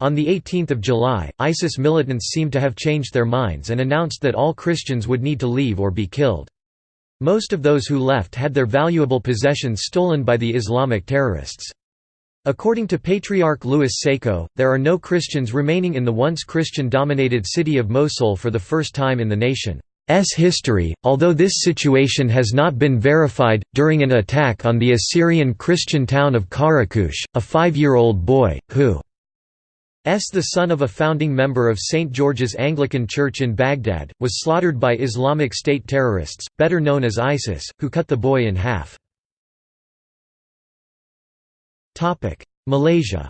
On 18 July, ISIS militants seemed to have changed their minds and announced that all Christians would need to leave or be killed. Most of those who left had their valuable possessions stolen by the Islamic terrorists. According to Patriarch Louis Sako, there are no Christians remaining in the once Christian-dominated city of Mosul for the first time in the nation. S history, although this situation has not been verified, during an attack on the Assyrian Christian town of Qaraqosh, a five-year-old boy, who S the son of a founding member of St. George's Anglican Church in Baghdad, was slaughtered by Islamic State terrorists, better known as ISIS, who cut the boy in half. Malaysia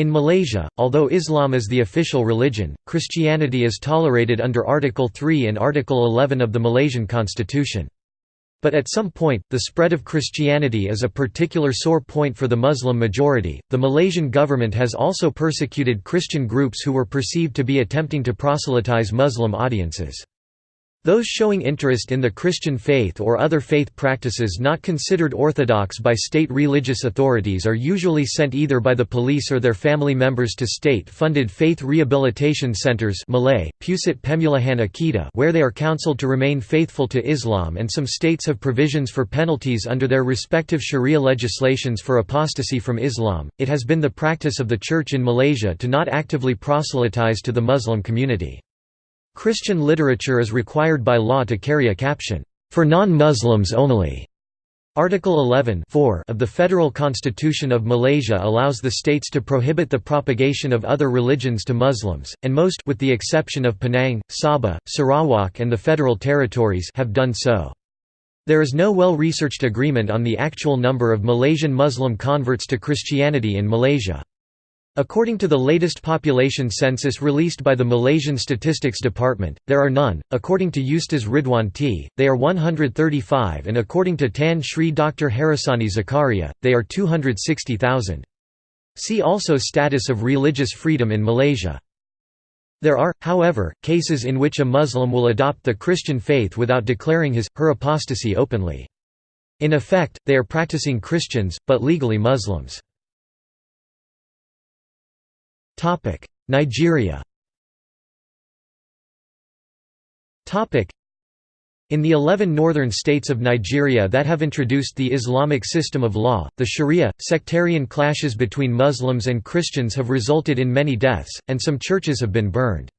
in Malaysia, although Islam is the official religion, Christianity is tolerated under Article 3 and Article 11 of the Malaysian constitution. But at some point, the spread of Christianity is a particular sore point for the Muslim majority. The Malaysian government has also persecuted Christian groups who were perceived to be attempting to proselytize Muslim audiences. Those showing interest in the Christian faith or other faith practices not considered orthodox by state religious authorities are usually sent either by the police or their family members to state-funded faith rehabilitation centers Malay, Pusat Pemulihan Akidah where they are counseled to remain faithful to Islam and some states have provisions for penalties under their respective sharia legislations for apostasy from Islam. It has been the practice of the Church in Malaysia to not actively proselytize to the Muslim community. Christian literature is required by law to carry a caption, "...for non-Muslims only." Article 11 of the Federal Constitution of Malaysia allows the states to prohibit the propagation of other religions to Muslims, and most with the exception of Penang, Sabah, Sarawak and the Federal Territories have done so. There is no well-researched agreement on the actual number of Malaysian Muslim converts to Christianity in Malaysia. According to the latest population census released by the Malaysian Statistics Department, there are none. According to Ustaz Ridhuan Tee, they are 135 and according to Tan Sri Dr. Harussani Zakaria, they are 260,000. See also Status of religious freedom in Malaysia. There are, however, cases in which a Muslim will adopt the Christian faith without declaring his, her apostasy openly. In effect, they are practicing Christians, but legally Muslims. Nigeria in the 11 northern states of Nigeria that have introduced the Islamic system of law, the Sharia, sectarian clashes between Muslims and Christians have resulted in many deaths, and some churches have been burned.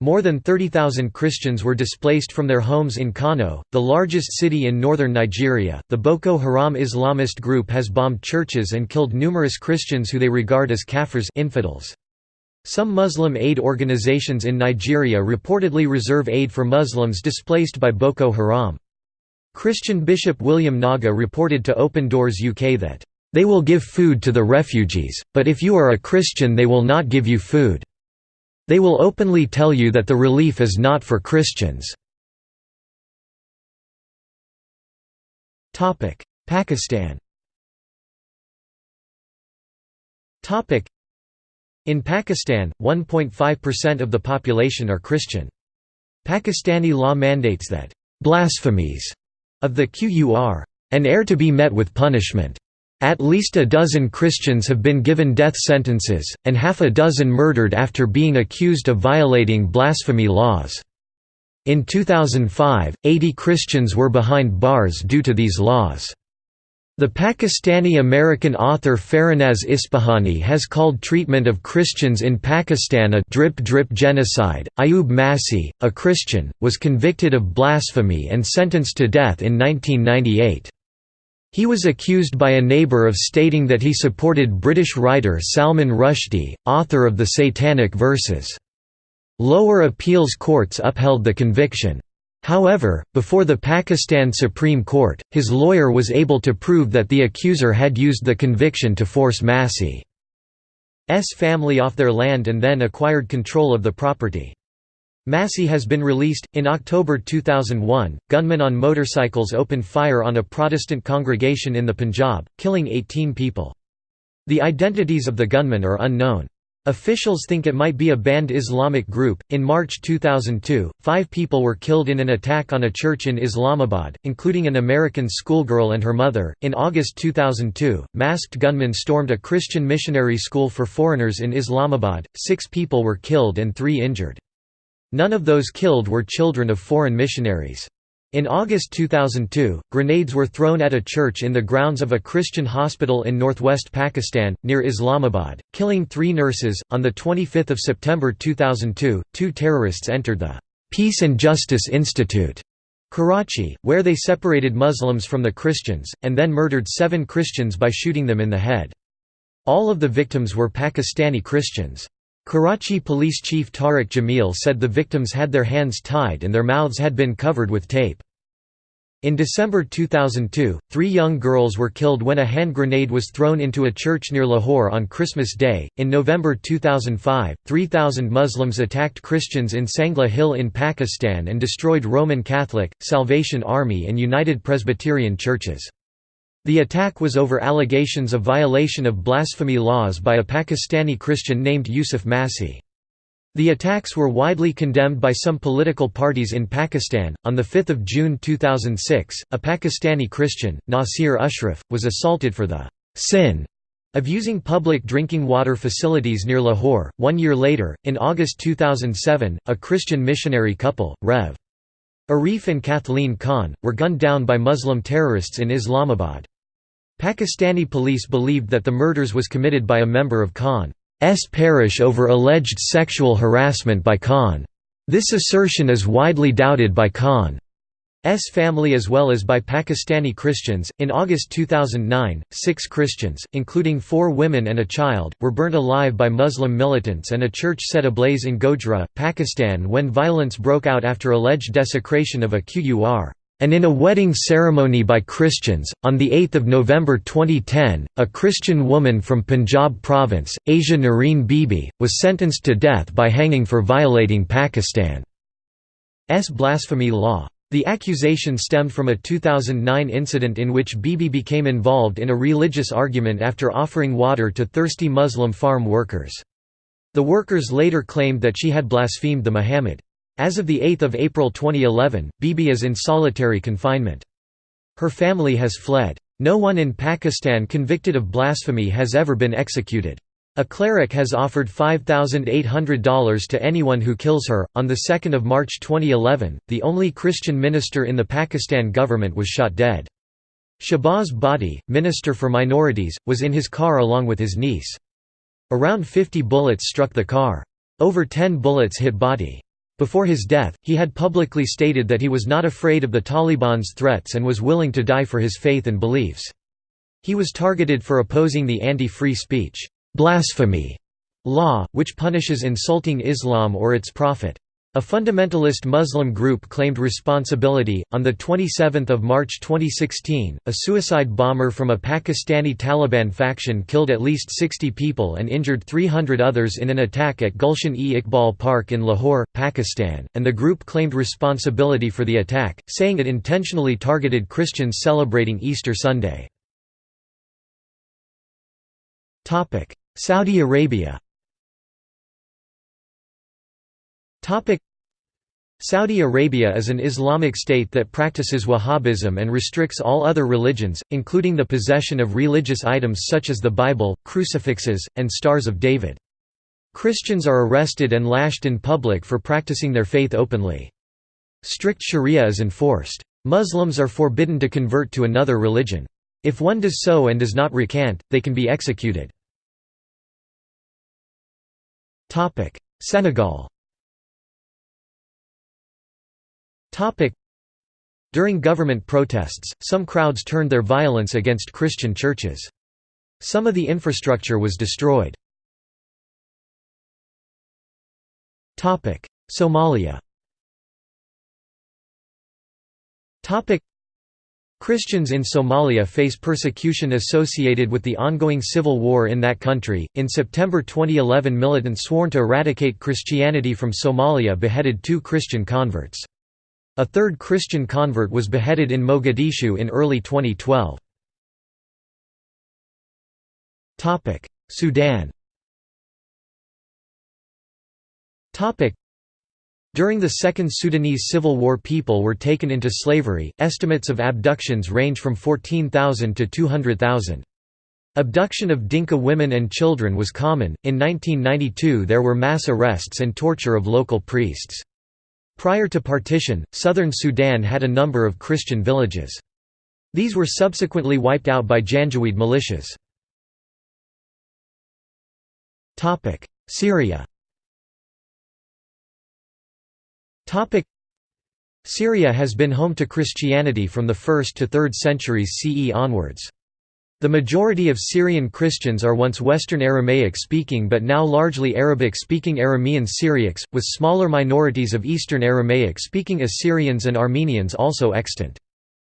More than 30,000 Christians were displaced from their homes in Kano, the largest city in northern Nigeria. The Boko Haram Islamist group has bombed churches and killed numerous Christians who they regard as kafirs infidels. Some Muslim aid organizations in Nigeria reportedly reserve aid for Muslims displaced by Boko Haram. Christian Bishop William Naga reported to Open Doors UK that, "...they will give food to the refugees, but if you are a Christian they will not give you food. They will openly tell you that the relief is not for Christians." Pakistan in Pakistan, 1.5% of the population are Christian. Pakistani law mandates that, "...blasphemies," of the Qur, "...an heir to be met with punishment." At least a dozen Christians have been given death sentences, and half a dozen murdered after being accused of violating blasphemy laws. In 2005, 80 Christians were behind bars due to these laws. The Pakistani-American author Farahnaz Ispahani has called treatment of Christians in Pakistan a drip-drip genocide. Ayub Masih, a Christian, was convicted of blasphemy and sentenced to death in 1998. He was accused by a neighbor of stating that he supported British writer Salman Rushdie, author of the Satanic Verses. Lower appeals courts upheld the conviction. However, before the Pakistan Supreme Court, his lawyer was able to prove that the accuser had used the conviction to force Massey's family off their land and then acquired control of the property. Massey has been released. In October 2001, gunmen on motorcycles opened fire on a Protestant congregation in the Punjab, killing 18 people. The identities of the gunmen are unknown. Officials think it might be a banned Islamic group. In March 2002, five people were killed in an attack on a church in Islamabad, including an American schoolgirl and her mother. In August 2002, masked gunmen stormed a Christian missionary school for foreigners in Islamabad. Six people were killed and three injured. None of those killed were children of foreign missionaries. In August 2002, grenades were thrown at a church in the grounds of a Christian hospital in northwest Pakistan, near Islamabad, killing three nurses. On 25 September 2002, two terrorists entered the Peace and Justice Institute, Karachi, where they separated Muslims from the Christians, and then murdered seven Christians by shooting them in the head. All of the victims were Pakistani Christians. Karachi Police Chief Tariq Jamil said the victims had their hands tied and their mouths had been covered with tape. In December 2002, three young girls were killed when a hand grenade was thrown into a church near Lahore on Christmas Day. In November 2005, 3,000 Muslims attacked Christians in Sangla Hill in Pakistan and destroyed Roman Catholic, Salvation Army, and United Presbyterian churches. The attack was over allegations of violation of blasphemy laws by a Pakistani Christian named Yusuf Masih. The attacks were widely condemned by some political parties in Pakistan. On 5 June 2006, a Pakistani Christian, Nasir Ashraf, was assaulted for the sin of using public drinking water facilities near Lahore. One year later, in August 2007, a Christian missionary couple, Rev. Arif and Kathleen Khan, were gunned down by Muslim terrorists in Islamabad. Pakistani police believed that the murders was committed by a member of Khan's parish over alleged sexual harassment by Khan. This assertion is widely doubted by Khan. S family as well as by Pakistani Christians. In August 2009, six Christians, including four women and a child, were burnt alive by Muslim militants and a church set ablaze in Gojra, Pakistan when violence broke out after alleged desecration of a Qur and in a wedding ceremony by Christians. On 8 November 2010, a Christian woman from Punjab province, Asia Noreen Bibi, was sentenced to death by hanging for violating Pakistan's blasphemy law. The accusation stemmed from a 2009 incident in which Bibi became involved in a religious argument after offering water to thirsty Muslim farm workers. The workers later claimed that she had blasphemed the Muhammad. As of 8 April 2011, Bibi is in solitary confinement. Her family has fled. No one in Pakistan convicted of blasphemy has ever been executed. A cleric has offered $5,800 to anyone who kills her. On the 2nd of March 2011, the only Christian minister in the Pakistan government was shot dead. Shahbaz Bhatti, minister for minorities, was in his car along with his niece. Around 50 bullets struck the car. Over 10 bullets hit Bhatti. Before his death, he had publicly stated that he was not afraid of the Taliban's threats and was willing to die for his faith and beliefs. He was targeted for opposing the anti-free speech, blasphemy law, which punishes insulting Islam or its prophet. A fundamentalist Muslim group claimed responsibility. On the 27th of March 2016, a suicide bomber from a Pakistani Taliban faction killed at least 60 people and injured 300 others in an attack at Gulshan-e-Iqbal Park in Lahore, Pakistan, and the group claimed responsibility for the attack, saying it intentionally targeted Christians celebrating Easter Sunday. Topic: Saudi Arabia. Saudi Arabia is an Islamic state that practices Wahhabism and restricts all other religions, including the possession of religious items such as the Bible, crucifixes, and Stars of David. Christians are arrested and lashed in public for practicing their faith openly. Strict sharia is enforced. Muslims are forbidden to convert to another religion. If one does so and does not recant, they can be executed. Senegal During government protests, some crowds turned their violence against Christian churches. Some of the infrastructure was destroyed. Somalia Christians in Somalia face persecution associated with the ongoing civil war in that country. In September 2011, militants sworn to eradicate Christianity from Somalia beheaded two Christian converts. A third Christian convert was beheaded in Mogadishu in early 2012. Sudan During the Second Sudanese Civil War people were taken into slavery, estimates of abductions range from 14,000 to 200,000. Abduction of Dinka women and children was common. In 1992 there were mass arrests and torture of local priests. Prior to partition, southern Sudan had a number of Christian villages. These were subsequently wiped out by Janjaweed militias. Syria Syria has been home to Christianity from the 1st to 3rd centuries CE onwards. The majority of Syrian Christians are once Western Aramaic-speaking but now largely Arabic-speaking Aramean Syriacs, with smaller minorities of Eastern Aramaic-speaking Assyrians and Armenians also extant.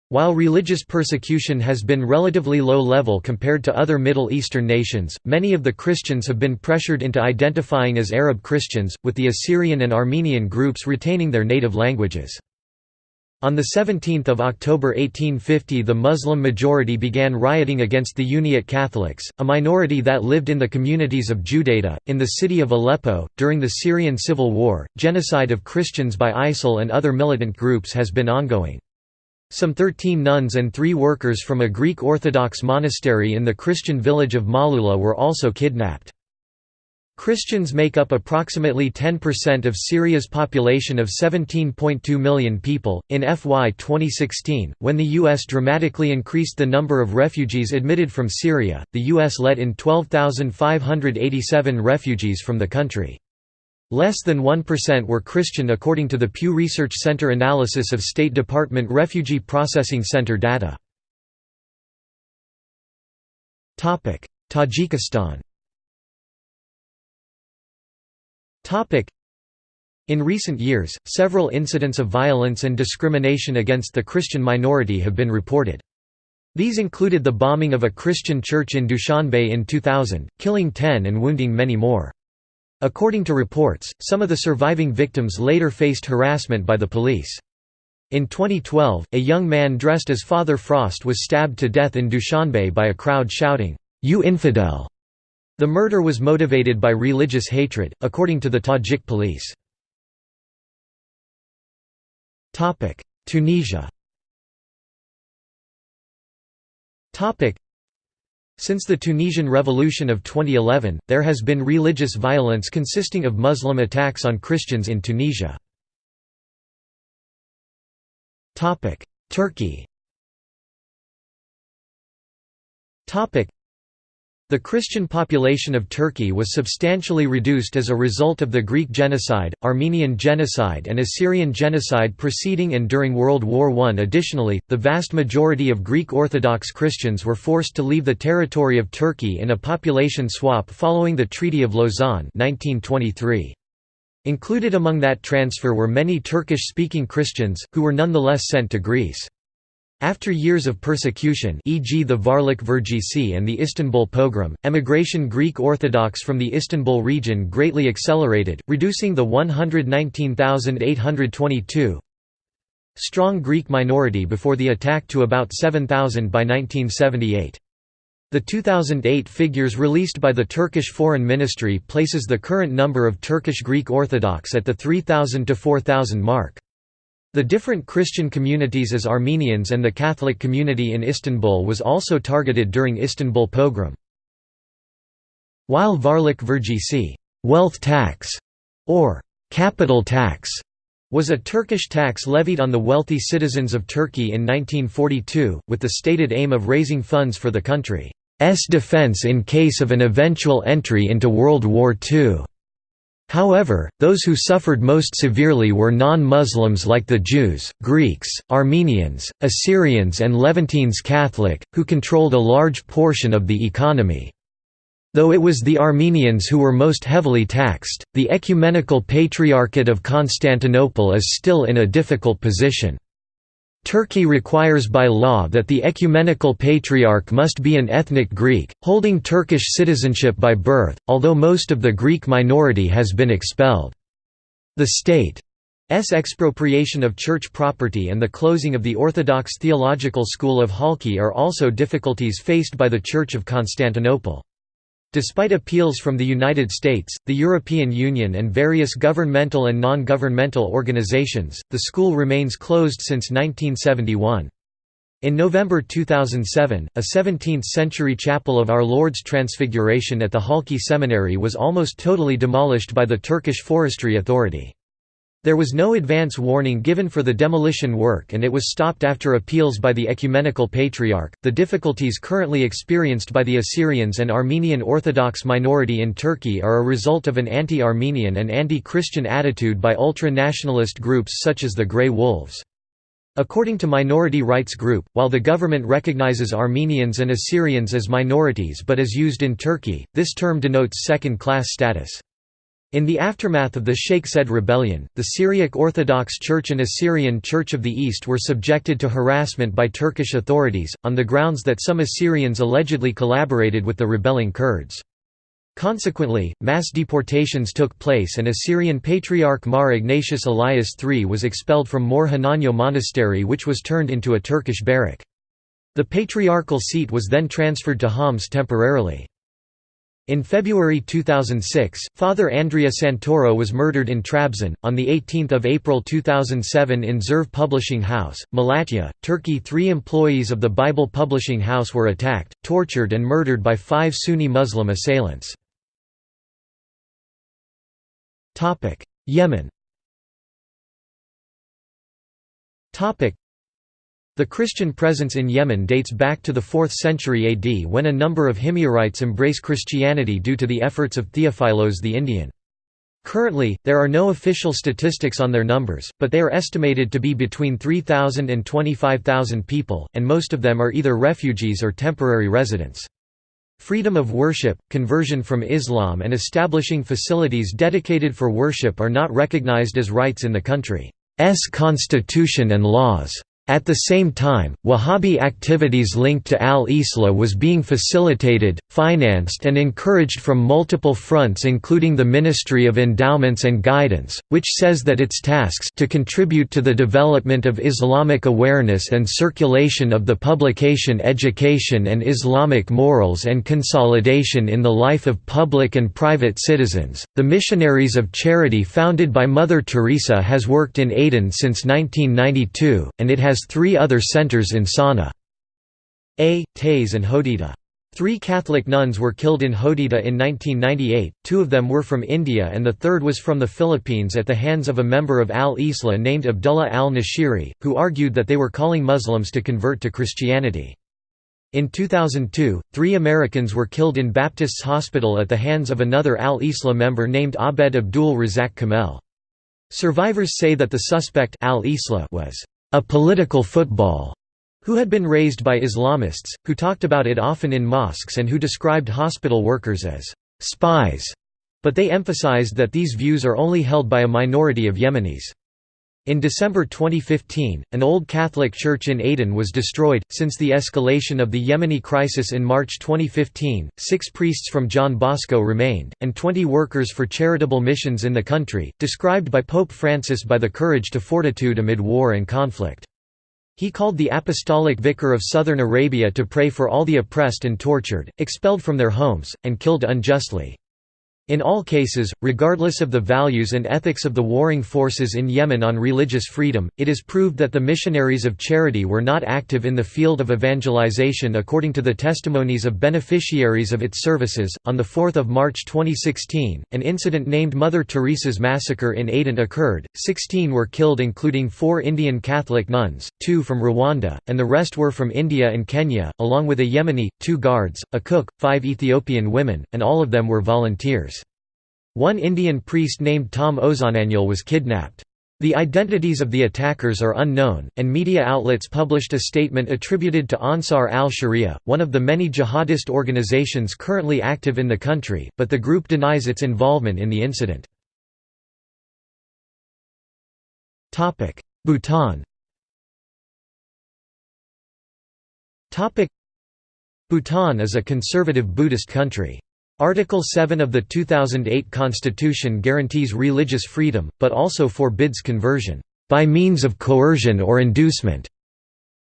While religious persecution has been relatively low level compared to other Middle Eastern nations, many of the Christians have been pressured into identifying as Arab Christians, with the Assyrian and Armenian groups retaining their native languages. On 17 October 1850 the Muslim majority began rioting against the Uniate Catholics, a minority that lived in the communities of Judaidah, in the city of Aleppo. During the Syrian Civil War, genocide of Christians by ISIL and other militant groups has been ongoing. Some 13 nuns and three workers from a Greek Orthodox monastery in the Christian village of Malula were also kidnapped. Christians make up approximately 10% of Syria's population of 17.2 million people. In FY 2016, when the U.S. dramatically increased the number of refugees admitted from Syria, the U.S. let in 12,587 refugees from the country. Less than 1% were Christian according to the Pew Research Center analysis of State Department Refugee Processing Center data. Tajikistan in recent years, several incidents of violence and discrimination against the Christian minority have been reported. These included the bombing of a Christian church in Dushanbe in 2000, killing 10 and wounding many more. According to reports, some of the surviving victims later faced harassment by the police. In 2012, a young man dressed as Father Frost was stabbed to death in Dushanbe by a crowd shouting, "'You infidel!' The murder was motivated by religious hatred, according to the Tajik police. Tunisia since the Tunisian Revolution of 2011, there has been religious violence consisting of Muslim attacks on Christians in Tunisia. Turkey the Christian population of Turkey was substantially reduced as a result of the Greek genocide, Armenian genocide and Assyrian genocide preceding and during World War I. Additionally, the vast majority of Greek Orthodox Christians were forced to leave the territory of Turkey in a population swap following the Treaty of Lausanne 1923. Included among that transfer were many Turkish-speaking Christians, who were nonetheless sent to Greece. After years of persecution e.g. the Varlik Vergisi and the Istanbul pogrom, emigration Greek Orthodox from the Istanbul region greatly accelerated, reducing the 119,822 strong Greek minority before the attack to about 7,000 by 1978. The 2008 figures released by the Turkish Foreign Ministry places the current number of Turkish Greek Orthodox at the 3,000 to 4,000 mark. The different Christian communities as Armenians and the Catholic community in Istanbul was also targeted during Istanbul pogrom. While Varlik Vergisi wealth tax", or «capital tax», was a Turkish tax levied on the wealthy citizens of Turkey in 1942, with the stated aim of raising funds for the country's defense in case of an eventual entry into World War II. However, those who suffered most severely were non-Muslims like the Jews, Greeks, Armenians, Assyrians and Levantines Catholic, who controlled a large portion of the economy. Though it was the Armenians who were most heavily taxed, the Ecumenical Patriarchate of Constantinople is still in a difficult position. Turkey requires by law that the ecumenical patriarch must be an ethnic Greek, holding Turkish citizenship by birth, although most of the Greek minority has been expelled. The state's expropriation of church property and the closing of the Orthodox Theological School of Halki are also difficulties faced by the Church of Constantinople. Despite appeals from the United States, the European Union and various governmental and non-governmental organizations, the school remains closed since 1971. In November 2007, a 17th-century chapel of Our Lord's Transfiguration at the Halki Seminary was almost totally demolished by the Turkish Forestry Authority. There was no advance warning given for the demolition work and it was stopped after appeals by the Ecumenical Patriarch. The difficulties currently experienced by the Assyrians and Armenian Orthodox minority in Turkey are a result of an anti Armenian and anti Christian attitude by ultra nationalist groups such as the Grey Wolves. According to Minority Rights Group, while the government recognizes Armenians and Assyrians as minorities but as used in Turkey, this term denotes second-class status. In the aftermath of the Sheikh Said rebellion, the Syriac Orthodox Church and Assyrian Church of the East were subjected to harassment by Turkish authorities, on the grounds that some Assyrians allegedly collaborated with the rebelling Kurds. Consequently, mass deportations took place and Assyrian Patriarch Mar Ignatius Elias III was expelled from Mor Hananyo Monastery which was turned into a Turkish barrack. The patriarchal seat was then transferred to Homs temporarily. In February 2006, Father Andrea Santoro was murdered in Trabzon. On 18 April 2007 in Zirve Publishing House, Malatya, Turkey three employees of the Bible Publishing House were attacked, tortured and murdered by five Sunni Muslim assailants. Yemen the Christian presence in Yemen dates back to the 4th century AD when a number of Himyarites embrace Christianity due to the efforts of Theophilos the Indian. Currently, there are no official statistics on their numbers, but they are estimated to be between 3,000 and 25,000 people, and most of them are either refugees or temporary residents. Freedom of worship, conversion from Islam and establishing facilities dedicated for worship are not recognized as rights in the country's constitution and laws. At the same time, Wahhabi activities linked to al-Islah was being facilitated, financed and encouraged from multiple fronts including the Ministry of Endowments and Guidance, which says that its tasks to contribute to the development of Islamic awareness and circulation of the publication education and Islamic morals and consolidation in the life of public and private citizens. The Missionaries of Charity founded by Mother Teresa has worked in Aden since 1992, and it has three other centers in Sana'a. A, and Hodeidah. Three Catholic nuns were killed in Hodeidah in 1998, two of them were from India and the third was from the Philippines at the hands of a member of al-Islah named Abdullah al-Nashiri, who argued that they were calling Muslims to convert to Christianity. In 2002, three Americans were killed in Baptist's hospital at the hands of another al-Islah member named Abed Abdul Razak Kamel. Survivors say that the suspect al-Islah was a political football, who had been raised by Islamists, who talked about it often in mosques and who described hospital workers as spies. But they emphasized that these views are only held by a minority of Yemenis. In December 2015, an old Catholic church in Aden was destroyed. Since the escalation of the Yemeni crisis in March 2015, six priests from John Bosco remained, and 20 workers for charitable missions in the country, described by Pope Francis by the courage to fortitude amid war and conflict. He called the Apostolic Vicar of Southern Arabia to pray for all the oppressed and tortured, expelled from their homes, and killed unjustly. In all cases, regardless of the values and ethics of the warring forces in Yemen on religious freedom, it is proved that the missionaries of charity were not active in the field of evangelization according to the testimonies of beneficiaries of its services. On the 4th of March 2016, an incident named Mother Teresa's massacre in Aden occurred. 16 were killed including 4 Indian Catholic nuns, 2 from Rwanda, and the rest were from India and Kenya, along with a Yemeni, 2 guards, a cook, 5 Ethiopian women, and all of them were volunteers. One Indian priest named Tom Uzhunnalil was kidnapped. The identities of the attackers are unknown, and media outlets published a statement attributed to Ansar al-Sharia, one of the many jihadist organizations currently active in the country, but the group denies its involvement in the incident. Bhutan Bhutan is a conservative Buddhist country. Article 7 of the 2008 Constitution guarantees religious freedom, but also forbids conversion, "...by means of coercion or inducement."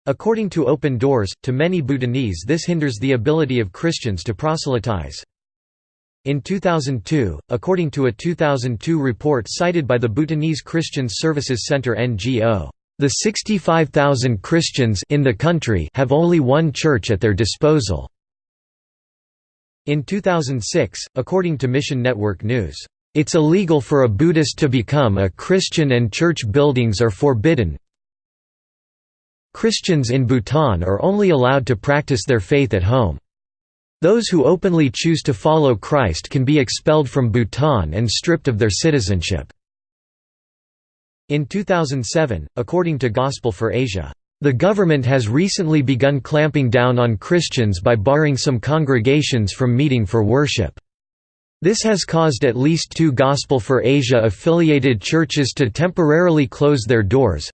According to Open Doors, to many Bhutanese this hinders the ability of Christians to proselytize. In 2002, according to a 2002 report cited by the Bhutanese Christian Services Center NGO, the 65,000 Christians in the country have only one church at their disposal. In 2006, according to Mission Network News, "...it's illegal for a Buddhist to become a Christian and church buildings are forbidden. Christians in Bhutan are only allowed to practice their faith at home. Those who openly choose to follow Christ can be expelled from Bhutan and stripped of their citizenship." In 2007, according to Gospel for Asia, the government has recently begun clamping down on Christians by barring some congregations from meeting for worship. This has caused at least two Gospel for Asia affiliated churches to temporarily close their doors.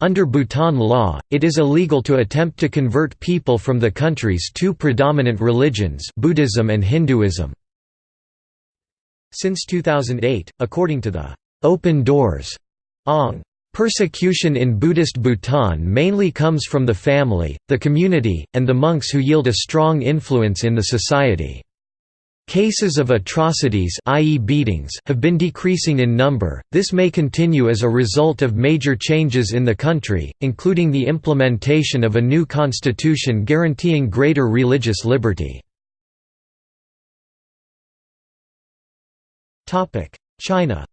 Under Bhutan law, it is illegal to attempt to convert people from the country's two predominant religions Buddhism and Hinduism. Since 2008, according to the Open Doors Aung Persecution in Buddhist Bhutan mainly comes from the family, the community, and the monks who yield a strong influence in the society. Cases of atrocities i.e. beatings have been decreasing in number, this may continue as a result of major changes in the country, including the implementation of a new constitution guaranteeing greater religious liberty. China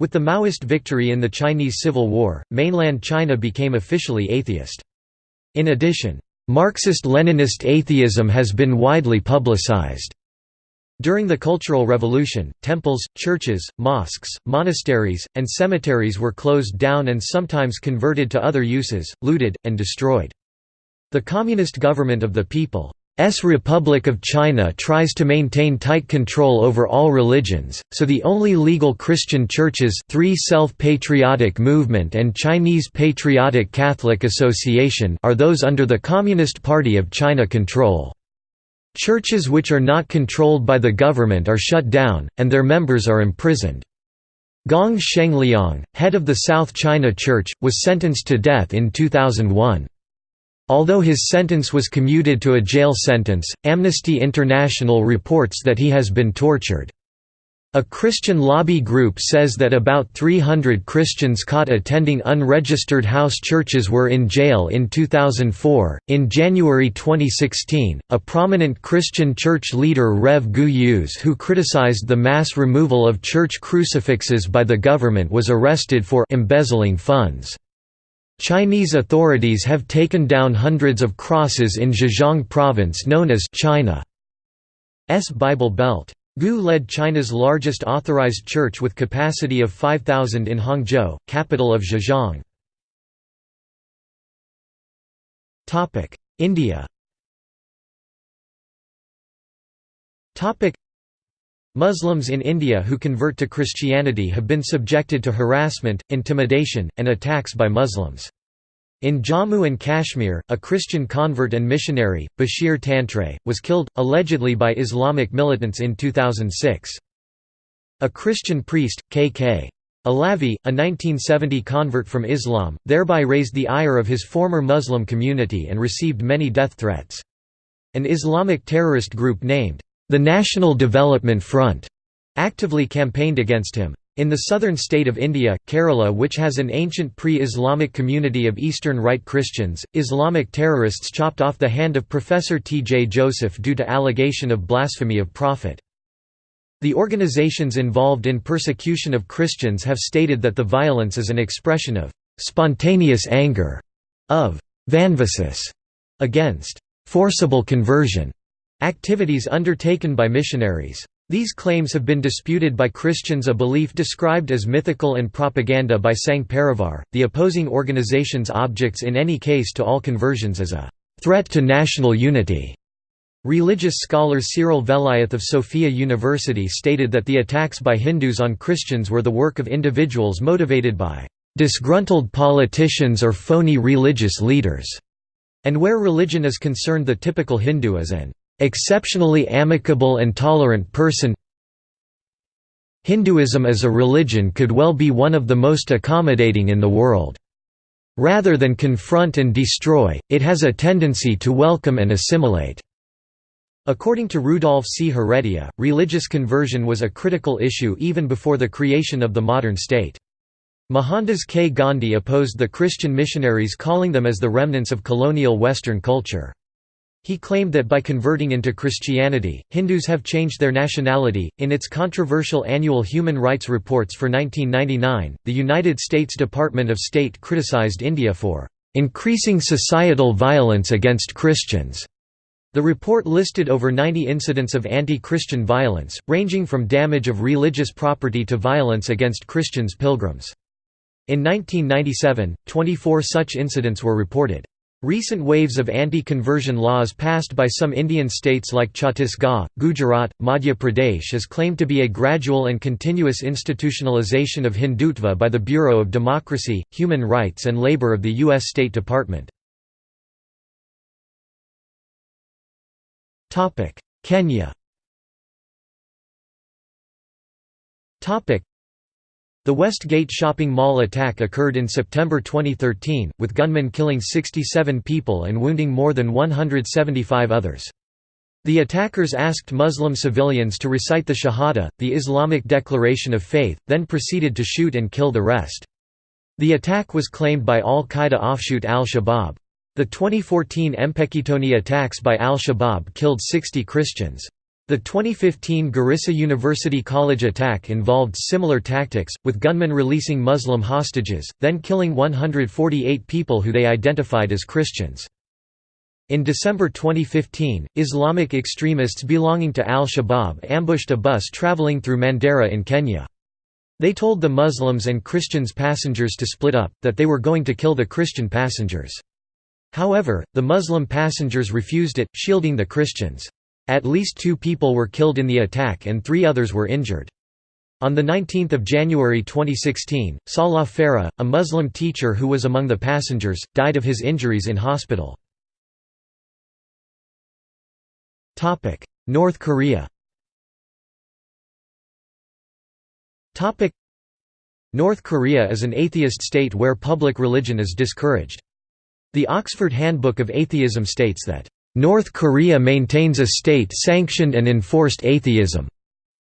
With the Maoist victory in the Chinese Civil War, mainland China became officially atheist. In addition, Marxist-Leninist atheism has been widely publicized. During the Cultural Revolution, temples, churches, mosques, monasteries, and cemeteries were closed down and sometimes converted to other uses, looted, and destroyed. The Communist Government of the People S Republic of China tries to maintain tight control over all religions, so the only legal Christian churches three Self-Patriotic Movement and Chinese Patriotic Catholic Association are those under the Communist Party of China control. Churches which are not controlled by the government are shut down, and their members are imprisoned. Gong Shengliang, head of the South China Church, was sentenced to death in 2001. Although his sentence was commuted to a jail sentence, Amnesty International reports that he has been tortured. A Christian lobby group says that about 300 Christians caught attending unregistered house churches were in jail in 2004. In January 2016, a prominent Christian church leader Rev Gu Yuese, who criticized the mass removal of church crucifixes by the government, was arrested for embezzling funds. Chinese authorities have taken down hundreds of crosses in Zhejiang province known as China's Bible Belt. Gu led China's largest authorized church with capacity of 5,000 in Hangzhou, capital of Zhejiang. India Muslims in India who convert to Christianity have been subjected to harassment, intimidation, and attacks by Muslims. In Jammu and Kashmir, a Christian convert and missionary, Bashir Tantray, was killed, allegedly by Islamic militants in 2006. A Christian priest, K.K. Alavi, a 1970 convert from Islam, thereby raised the ire of his former Muslim community and received many death threats. An Islamic terrorist group named, the National Development Front, actively campaigned against him. In the southern state of India, Kerala which has an ancient pre-Islamic community of Eastern Rite Christians, Islamic terrorists chopped off the hand of Professor T. J. Joseph due to allegation of blasphemy of Prophet. The organizations involved in persecution of Christians have stated that the violence is an expression of «spontaneous anger» of «vanvasis» against «forcible conversion» activities undertaken by missionaries. These claims have been disputed by Christians a belief described as mythical and propaganda by Sangh Parivar, the opposing organization's objects in any case to all conversions as a threat to national unity. Religious scholar Cyril Veliath of Sophia University stated that the attacks by Hindus on Christians were the work of individuals motivated by disgruntled politicians or phony religious leaders, and where religion is concerned the typical Hindu is an exceptionally amicable and tolerant person Hinduism as a religion could well be one of the most accommodating in the world. Rather than confront and destroy, it has a tendency to welcome and assimilate. According to Rudolf C. Heredia, religious conversion was a critical issue even before the creation of the modern state. Mohandas K. Gandhi opposed the Christian missionaries calling them as the remnants of colonial Western culture. He claimed that by converting into Christianity, Hindus have changed their nationality. In its controversial annual human rights reports for 1999, the United States Department of State criticized India for increasing societal violence against Christians. The report listed over 90 incidents of anti-Christian violence, ranging from damage of religious property to violence against Christians pilgrims. In 1997, 24 such incidents were reported. Recent waves of anti-conversion laws passed by some Indian states like Chhattisgarh, Gujarat, Madhya Pradesh is claimed to be a gradual and continuous institutionalization of Hindutva by the Bureau of Democracy, Human Rights and Labor of the U.S. State Department. Kenya the Westgate shopping mall attack occurred in September 2013, with gunmen killing 67 people and wounding more than 175 others. The attackers asked Muslim civilians to recite the Shahada, the Islamic declaration of faith, then proceeded to shoot and kill the rest. The attack was claimed by al-Qaeda offshoot al-Shabaab. The 2014 Mpeketoni attacks by al-Shabaab killed 60 Christians. The 2015 Garissa University College attack involved similar tactics, with gunmen releasing Muslim hostages, then killing 148 people who they identified as Christians. In December 2015, Islamic extremists belonging to al-Shabaab ambushed a bus traveling through Mandera in Kenya. They told the Muslims and Christians passengers to split up, that they were going to kill the Christian passengers. However, the Muslim passengers refused it, shielding the Christians. At least two people were killed in the attack and three others were injured. On 19 January 2016, Salah Farah, a Muslim teacher who was among the passengers, died of his injuries in hospital. North Korea North Korea is an atheist state where public religion is discouraged. The Oxford Handbook of Atheism states that North Korea maintains a state-sanctioned and enforced atheism.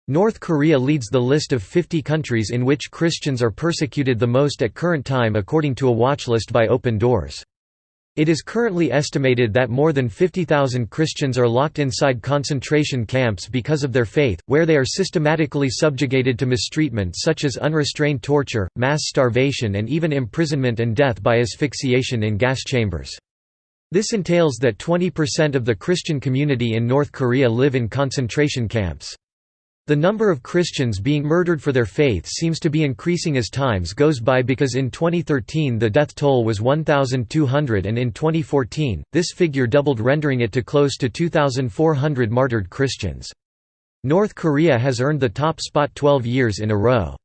North Korea leads the list of 50 countries in which Christians are persecuted the most at current time according to a watchlist by Open Doors. It is currently estimated that more than 50,000 Christians are locked inside concentration camps because of their faith, where they are systematically subjugated to mistreatment such as unrestrained torture, mass starvation and even imprisonment and death by asphyxiation in gas chambers. This entails that 20% of the Christian community in North Korea live in concentration camps. The number of Christians being murdered for their faith seems to be increasing as times goes by because in 2013 the death toll was 1,200 and in 2014, this figure doubled rendering it to close to 2,400 martyred Christians. North Korea has earned the top spot 12 years in a row.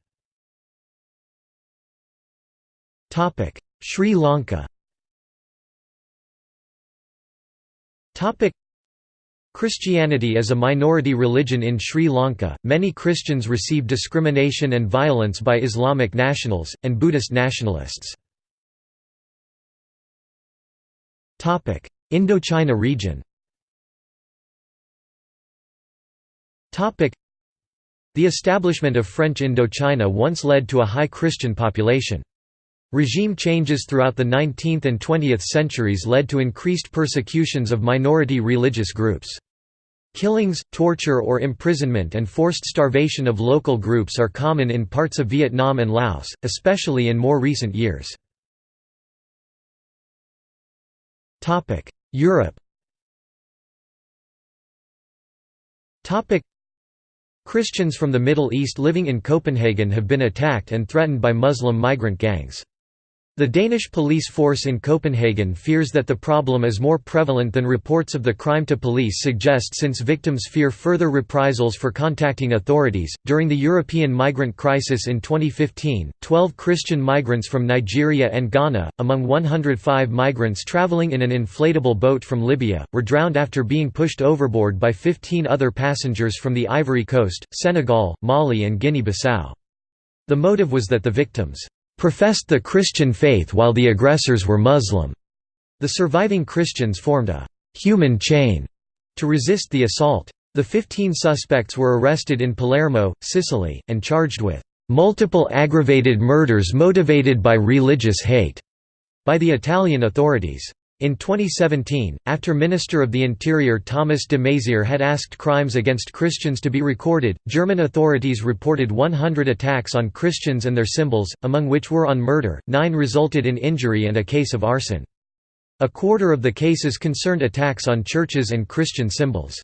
Sri Lanka Christianity is a minority religion in Sri Lanka. Many Christians receive discrimination and violence by Islamic nationals, and Buddhist nationalists. Indochina region The establishment of French Indochina once led to a high Christian population. Regime changes throughout the 19th and 20th centuries led to increased persecutions of minority religious groups. Killings, torture or imprisonment and forced starvation of local groups are common in parts of Vietnam and Laos, especially in more recent years. Europe Christians from the Middle East living in Copenhagen have been attacked and threatened by Muslim migrant gangs. The Danish police force in Copenhagen fears that the problem is more prevalent than reports of the crime to police suggest since victims fear further reprisals for contacting authorities. During the European migrant crisis in 2015, 12 Christian migrants from Nigeria and Ghana, among 105 migrants traveling in an inflatable boat from Libya, were drowned after being pushed overboard by 15 other passengers from the Ivory Coast, Senegal, Mali, and Guinea Bissau. The motive was that the victims professed the Christian faith while the aggressors were Muslim. The surviving Christians formed a human chain to resist the assault. The 15 suspects were arrested in Palermo, Sicily, and charged with multiple aggravated murders motivated by religious hate by the Italian authorities. In 2017, after Minister of the Interior Thomas de Maizière had asked crimes against Christians to be recorded, German authorities reported 100 attacks on Christians and their symbols, among which were on murder, nine resulted in injury and a case of arson. A quarter of the cases concerned attacks on churches and Christian symbols.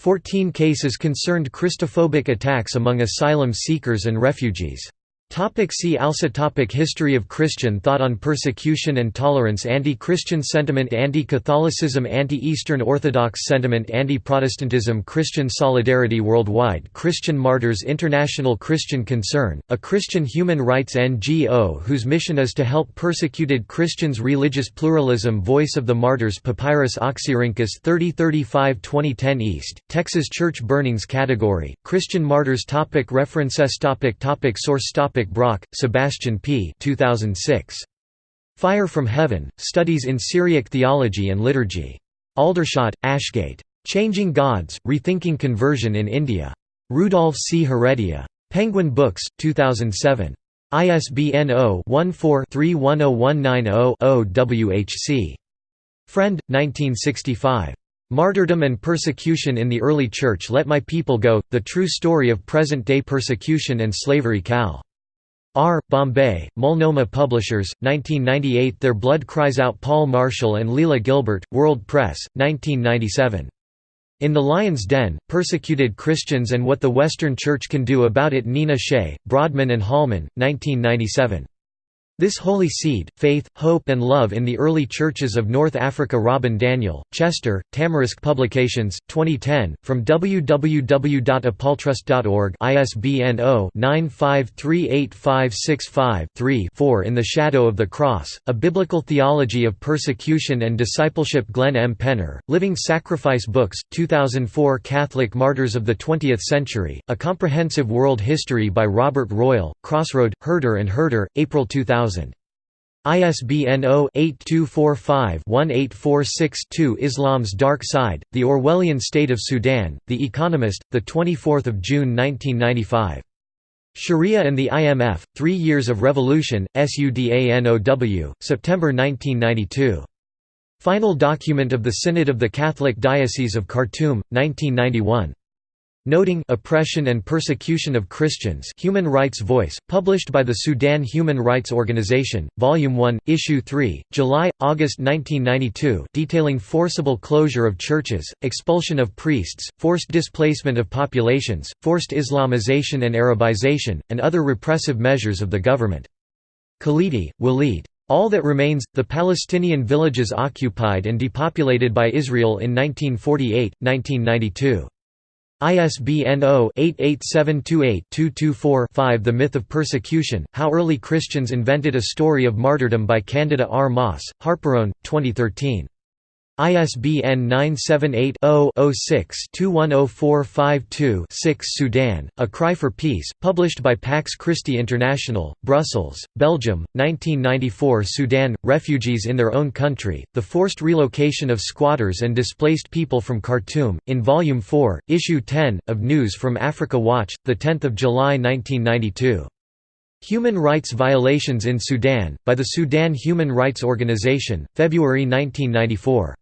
Fourteen cases concerned Christophobic attacks among asylum seekers and refugees. Topic see also topic History of Christian thought on persecution and tolerance Anti-Christian sentiment Anti-Catholicism Anti-Eastern Orthodox sentiment Anti-Protestantism Christian solidarity worldwide Christian martyrs International Christian Concern, a Christian human rights NGO whose mission is to help persecuted Christians Religious pluralism Voice of the Martyrs Papyrus Oxyrhynchus 3035-2010 East, Texas Church Burnings Category, Christian Martyrs topic References topic topic Source topic Brock, Sebastian P. 2006. Fire from Heaven, Studies in Syriac Theology and Liturgy. Aldershot, Ashgate. Changing Gods, Rethinking Conversion in India. Rudolf C. Heredia. Penguin Books, 2007. ISBN 0-14-310190-0 WHC. Frend, 1965. Martyrdom and Persecution in the Early Church Let My People Go, The True Story of Present-Day Persecution and Slavery Cal. R. Bombay, Multnomah Publishers, 1998 Their Blood Cries Out Paul Marshall and Leela Gilbert, World Press, 1997. In the Lion's Den, Persecuted Christians and What the Western Church Can Do About It Nina Shea, Broadman and Holman, 1997. This Holy Seed, Faith, Hope and Love in the Early Churches of North Africa Robin Daniel, Chester, Tamarisk Publications, 2010, from www.apoltrust.org ISBN 0-9538565-3-4 In the Shadow of the Cross, A Biblical Theology of Persecution and Discipleship Glenn M. Penner, Living Sacrifice Books, 2004 Catholic Martyrs of the Twentieth Century, A Comprehensive World History by Robert Royal, Crossroad, Herder and Herder, April 2000 ISBN 0-8245-1846-2 Islam's Dark Side, The Orwellian State of Sudan, The Economist, 24 June 1995. Sharia and the IMF, Three Years of Revolution, SUDANOW, September 1992. Final document of the Synod of the Catholic Diocese of Khartoum, 1991 noting oppression and persecution of Christians Human Rights Voice, published by the Sudan Human Rights Organization, Volume 1, Issue 3, July, August 1992 detailing forcible closure of churches, expulsion of priests, forced displacement of populations, forced Islamization and Arabization, and other repressive measures of the government. Khalidi, Walid. All that remains, the Palestinian villages occupied and depopulated by Israel in 1948, 1992. ISBN 0-88728-224-5 The Myth of Persecution, How Early Christians Invented a Story of Martyrdom by Candida R. Moss, Harperone, 2013. ISBN 978-0-06-210452-6 Sudan, A Cry for Peace, published by Pax Christi International, Brussels, Belgium, 1994 Sudan, Refugees in Their Own Country, The Forced Relocation of Squatters and Displaced People from Khartoum, in Volume 4, Issue 10, of News from Africa Watch, 10 July 1992. Human Rights Violations in Sudan, by the Sudan Human Rights Organization, February 1994.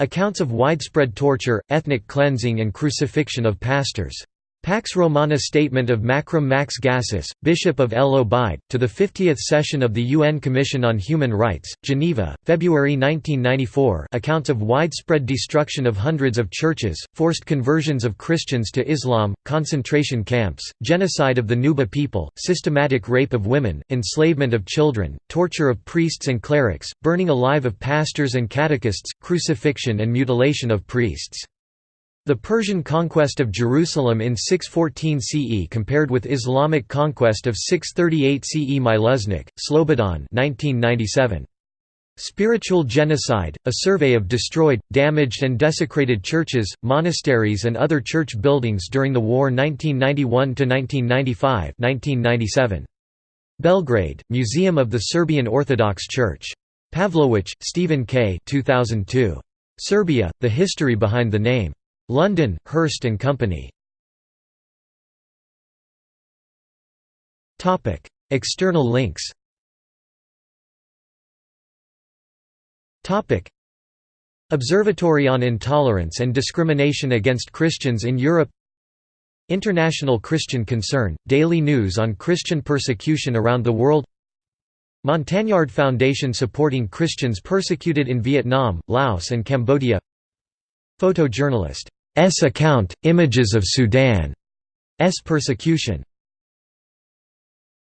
Accounts of widespread torture, ethnic cleansing and crucifixion of pastors. Pax Romana Statement of Makram Max Gassis, Bishop of El Obeid, to the 50th session of the UN Commission on Human Rights, Geneva, February 1994 accounts of widespread destruction of hundreds of churches, forced conversions of Christians to Islam, concentration camps, genocide of the Nuba people, systematic rape of women, enslavement of children, torture of priests and clerics, burning alive of pastors and catechists, crucifixion and mutilation of priests. The Persian conquest of Jerusalem in 614 CE compared with Islamic conquest of 638 CE Mileusnić, Slobodan 1997. Spiritual Genocide, a survey of destroyed, damaged and desecrated churches, monasteries and other church buildings during the war 1991–1995 1997. Belgrade, Museum of the Serbian Orthodox Church. Pavlowitch, Stephen K. 2002. Serbia, The History Behind the Name. London, Hurst and Company. Topic: External links. Topic: Observatory on Intolerance and Discrimination Against Christians in Europe. International Christian Concern, daily news on Christian persecution around the world. Montagnard Foundation supporting Christians persecuted in Vietnam, Laos and Cambodia. Photojournalist account, images of Sudan's persecution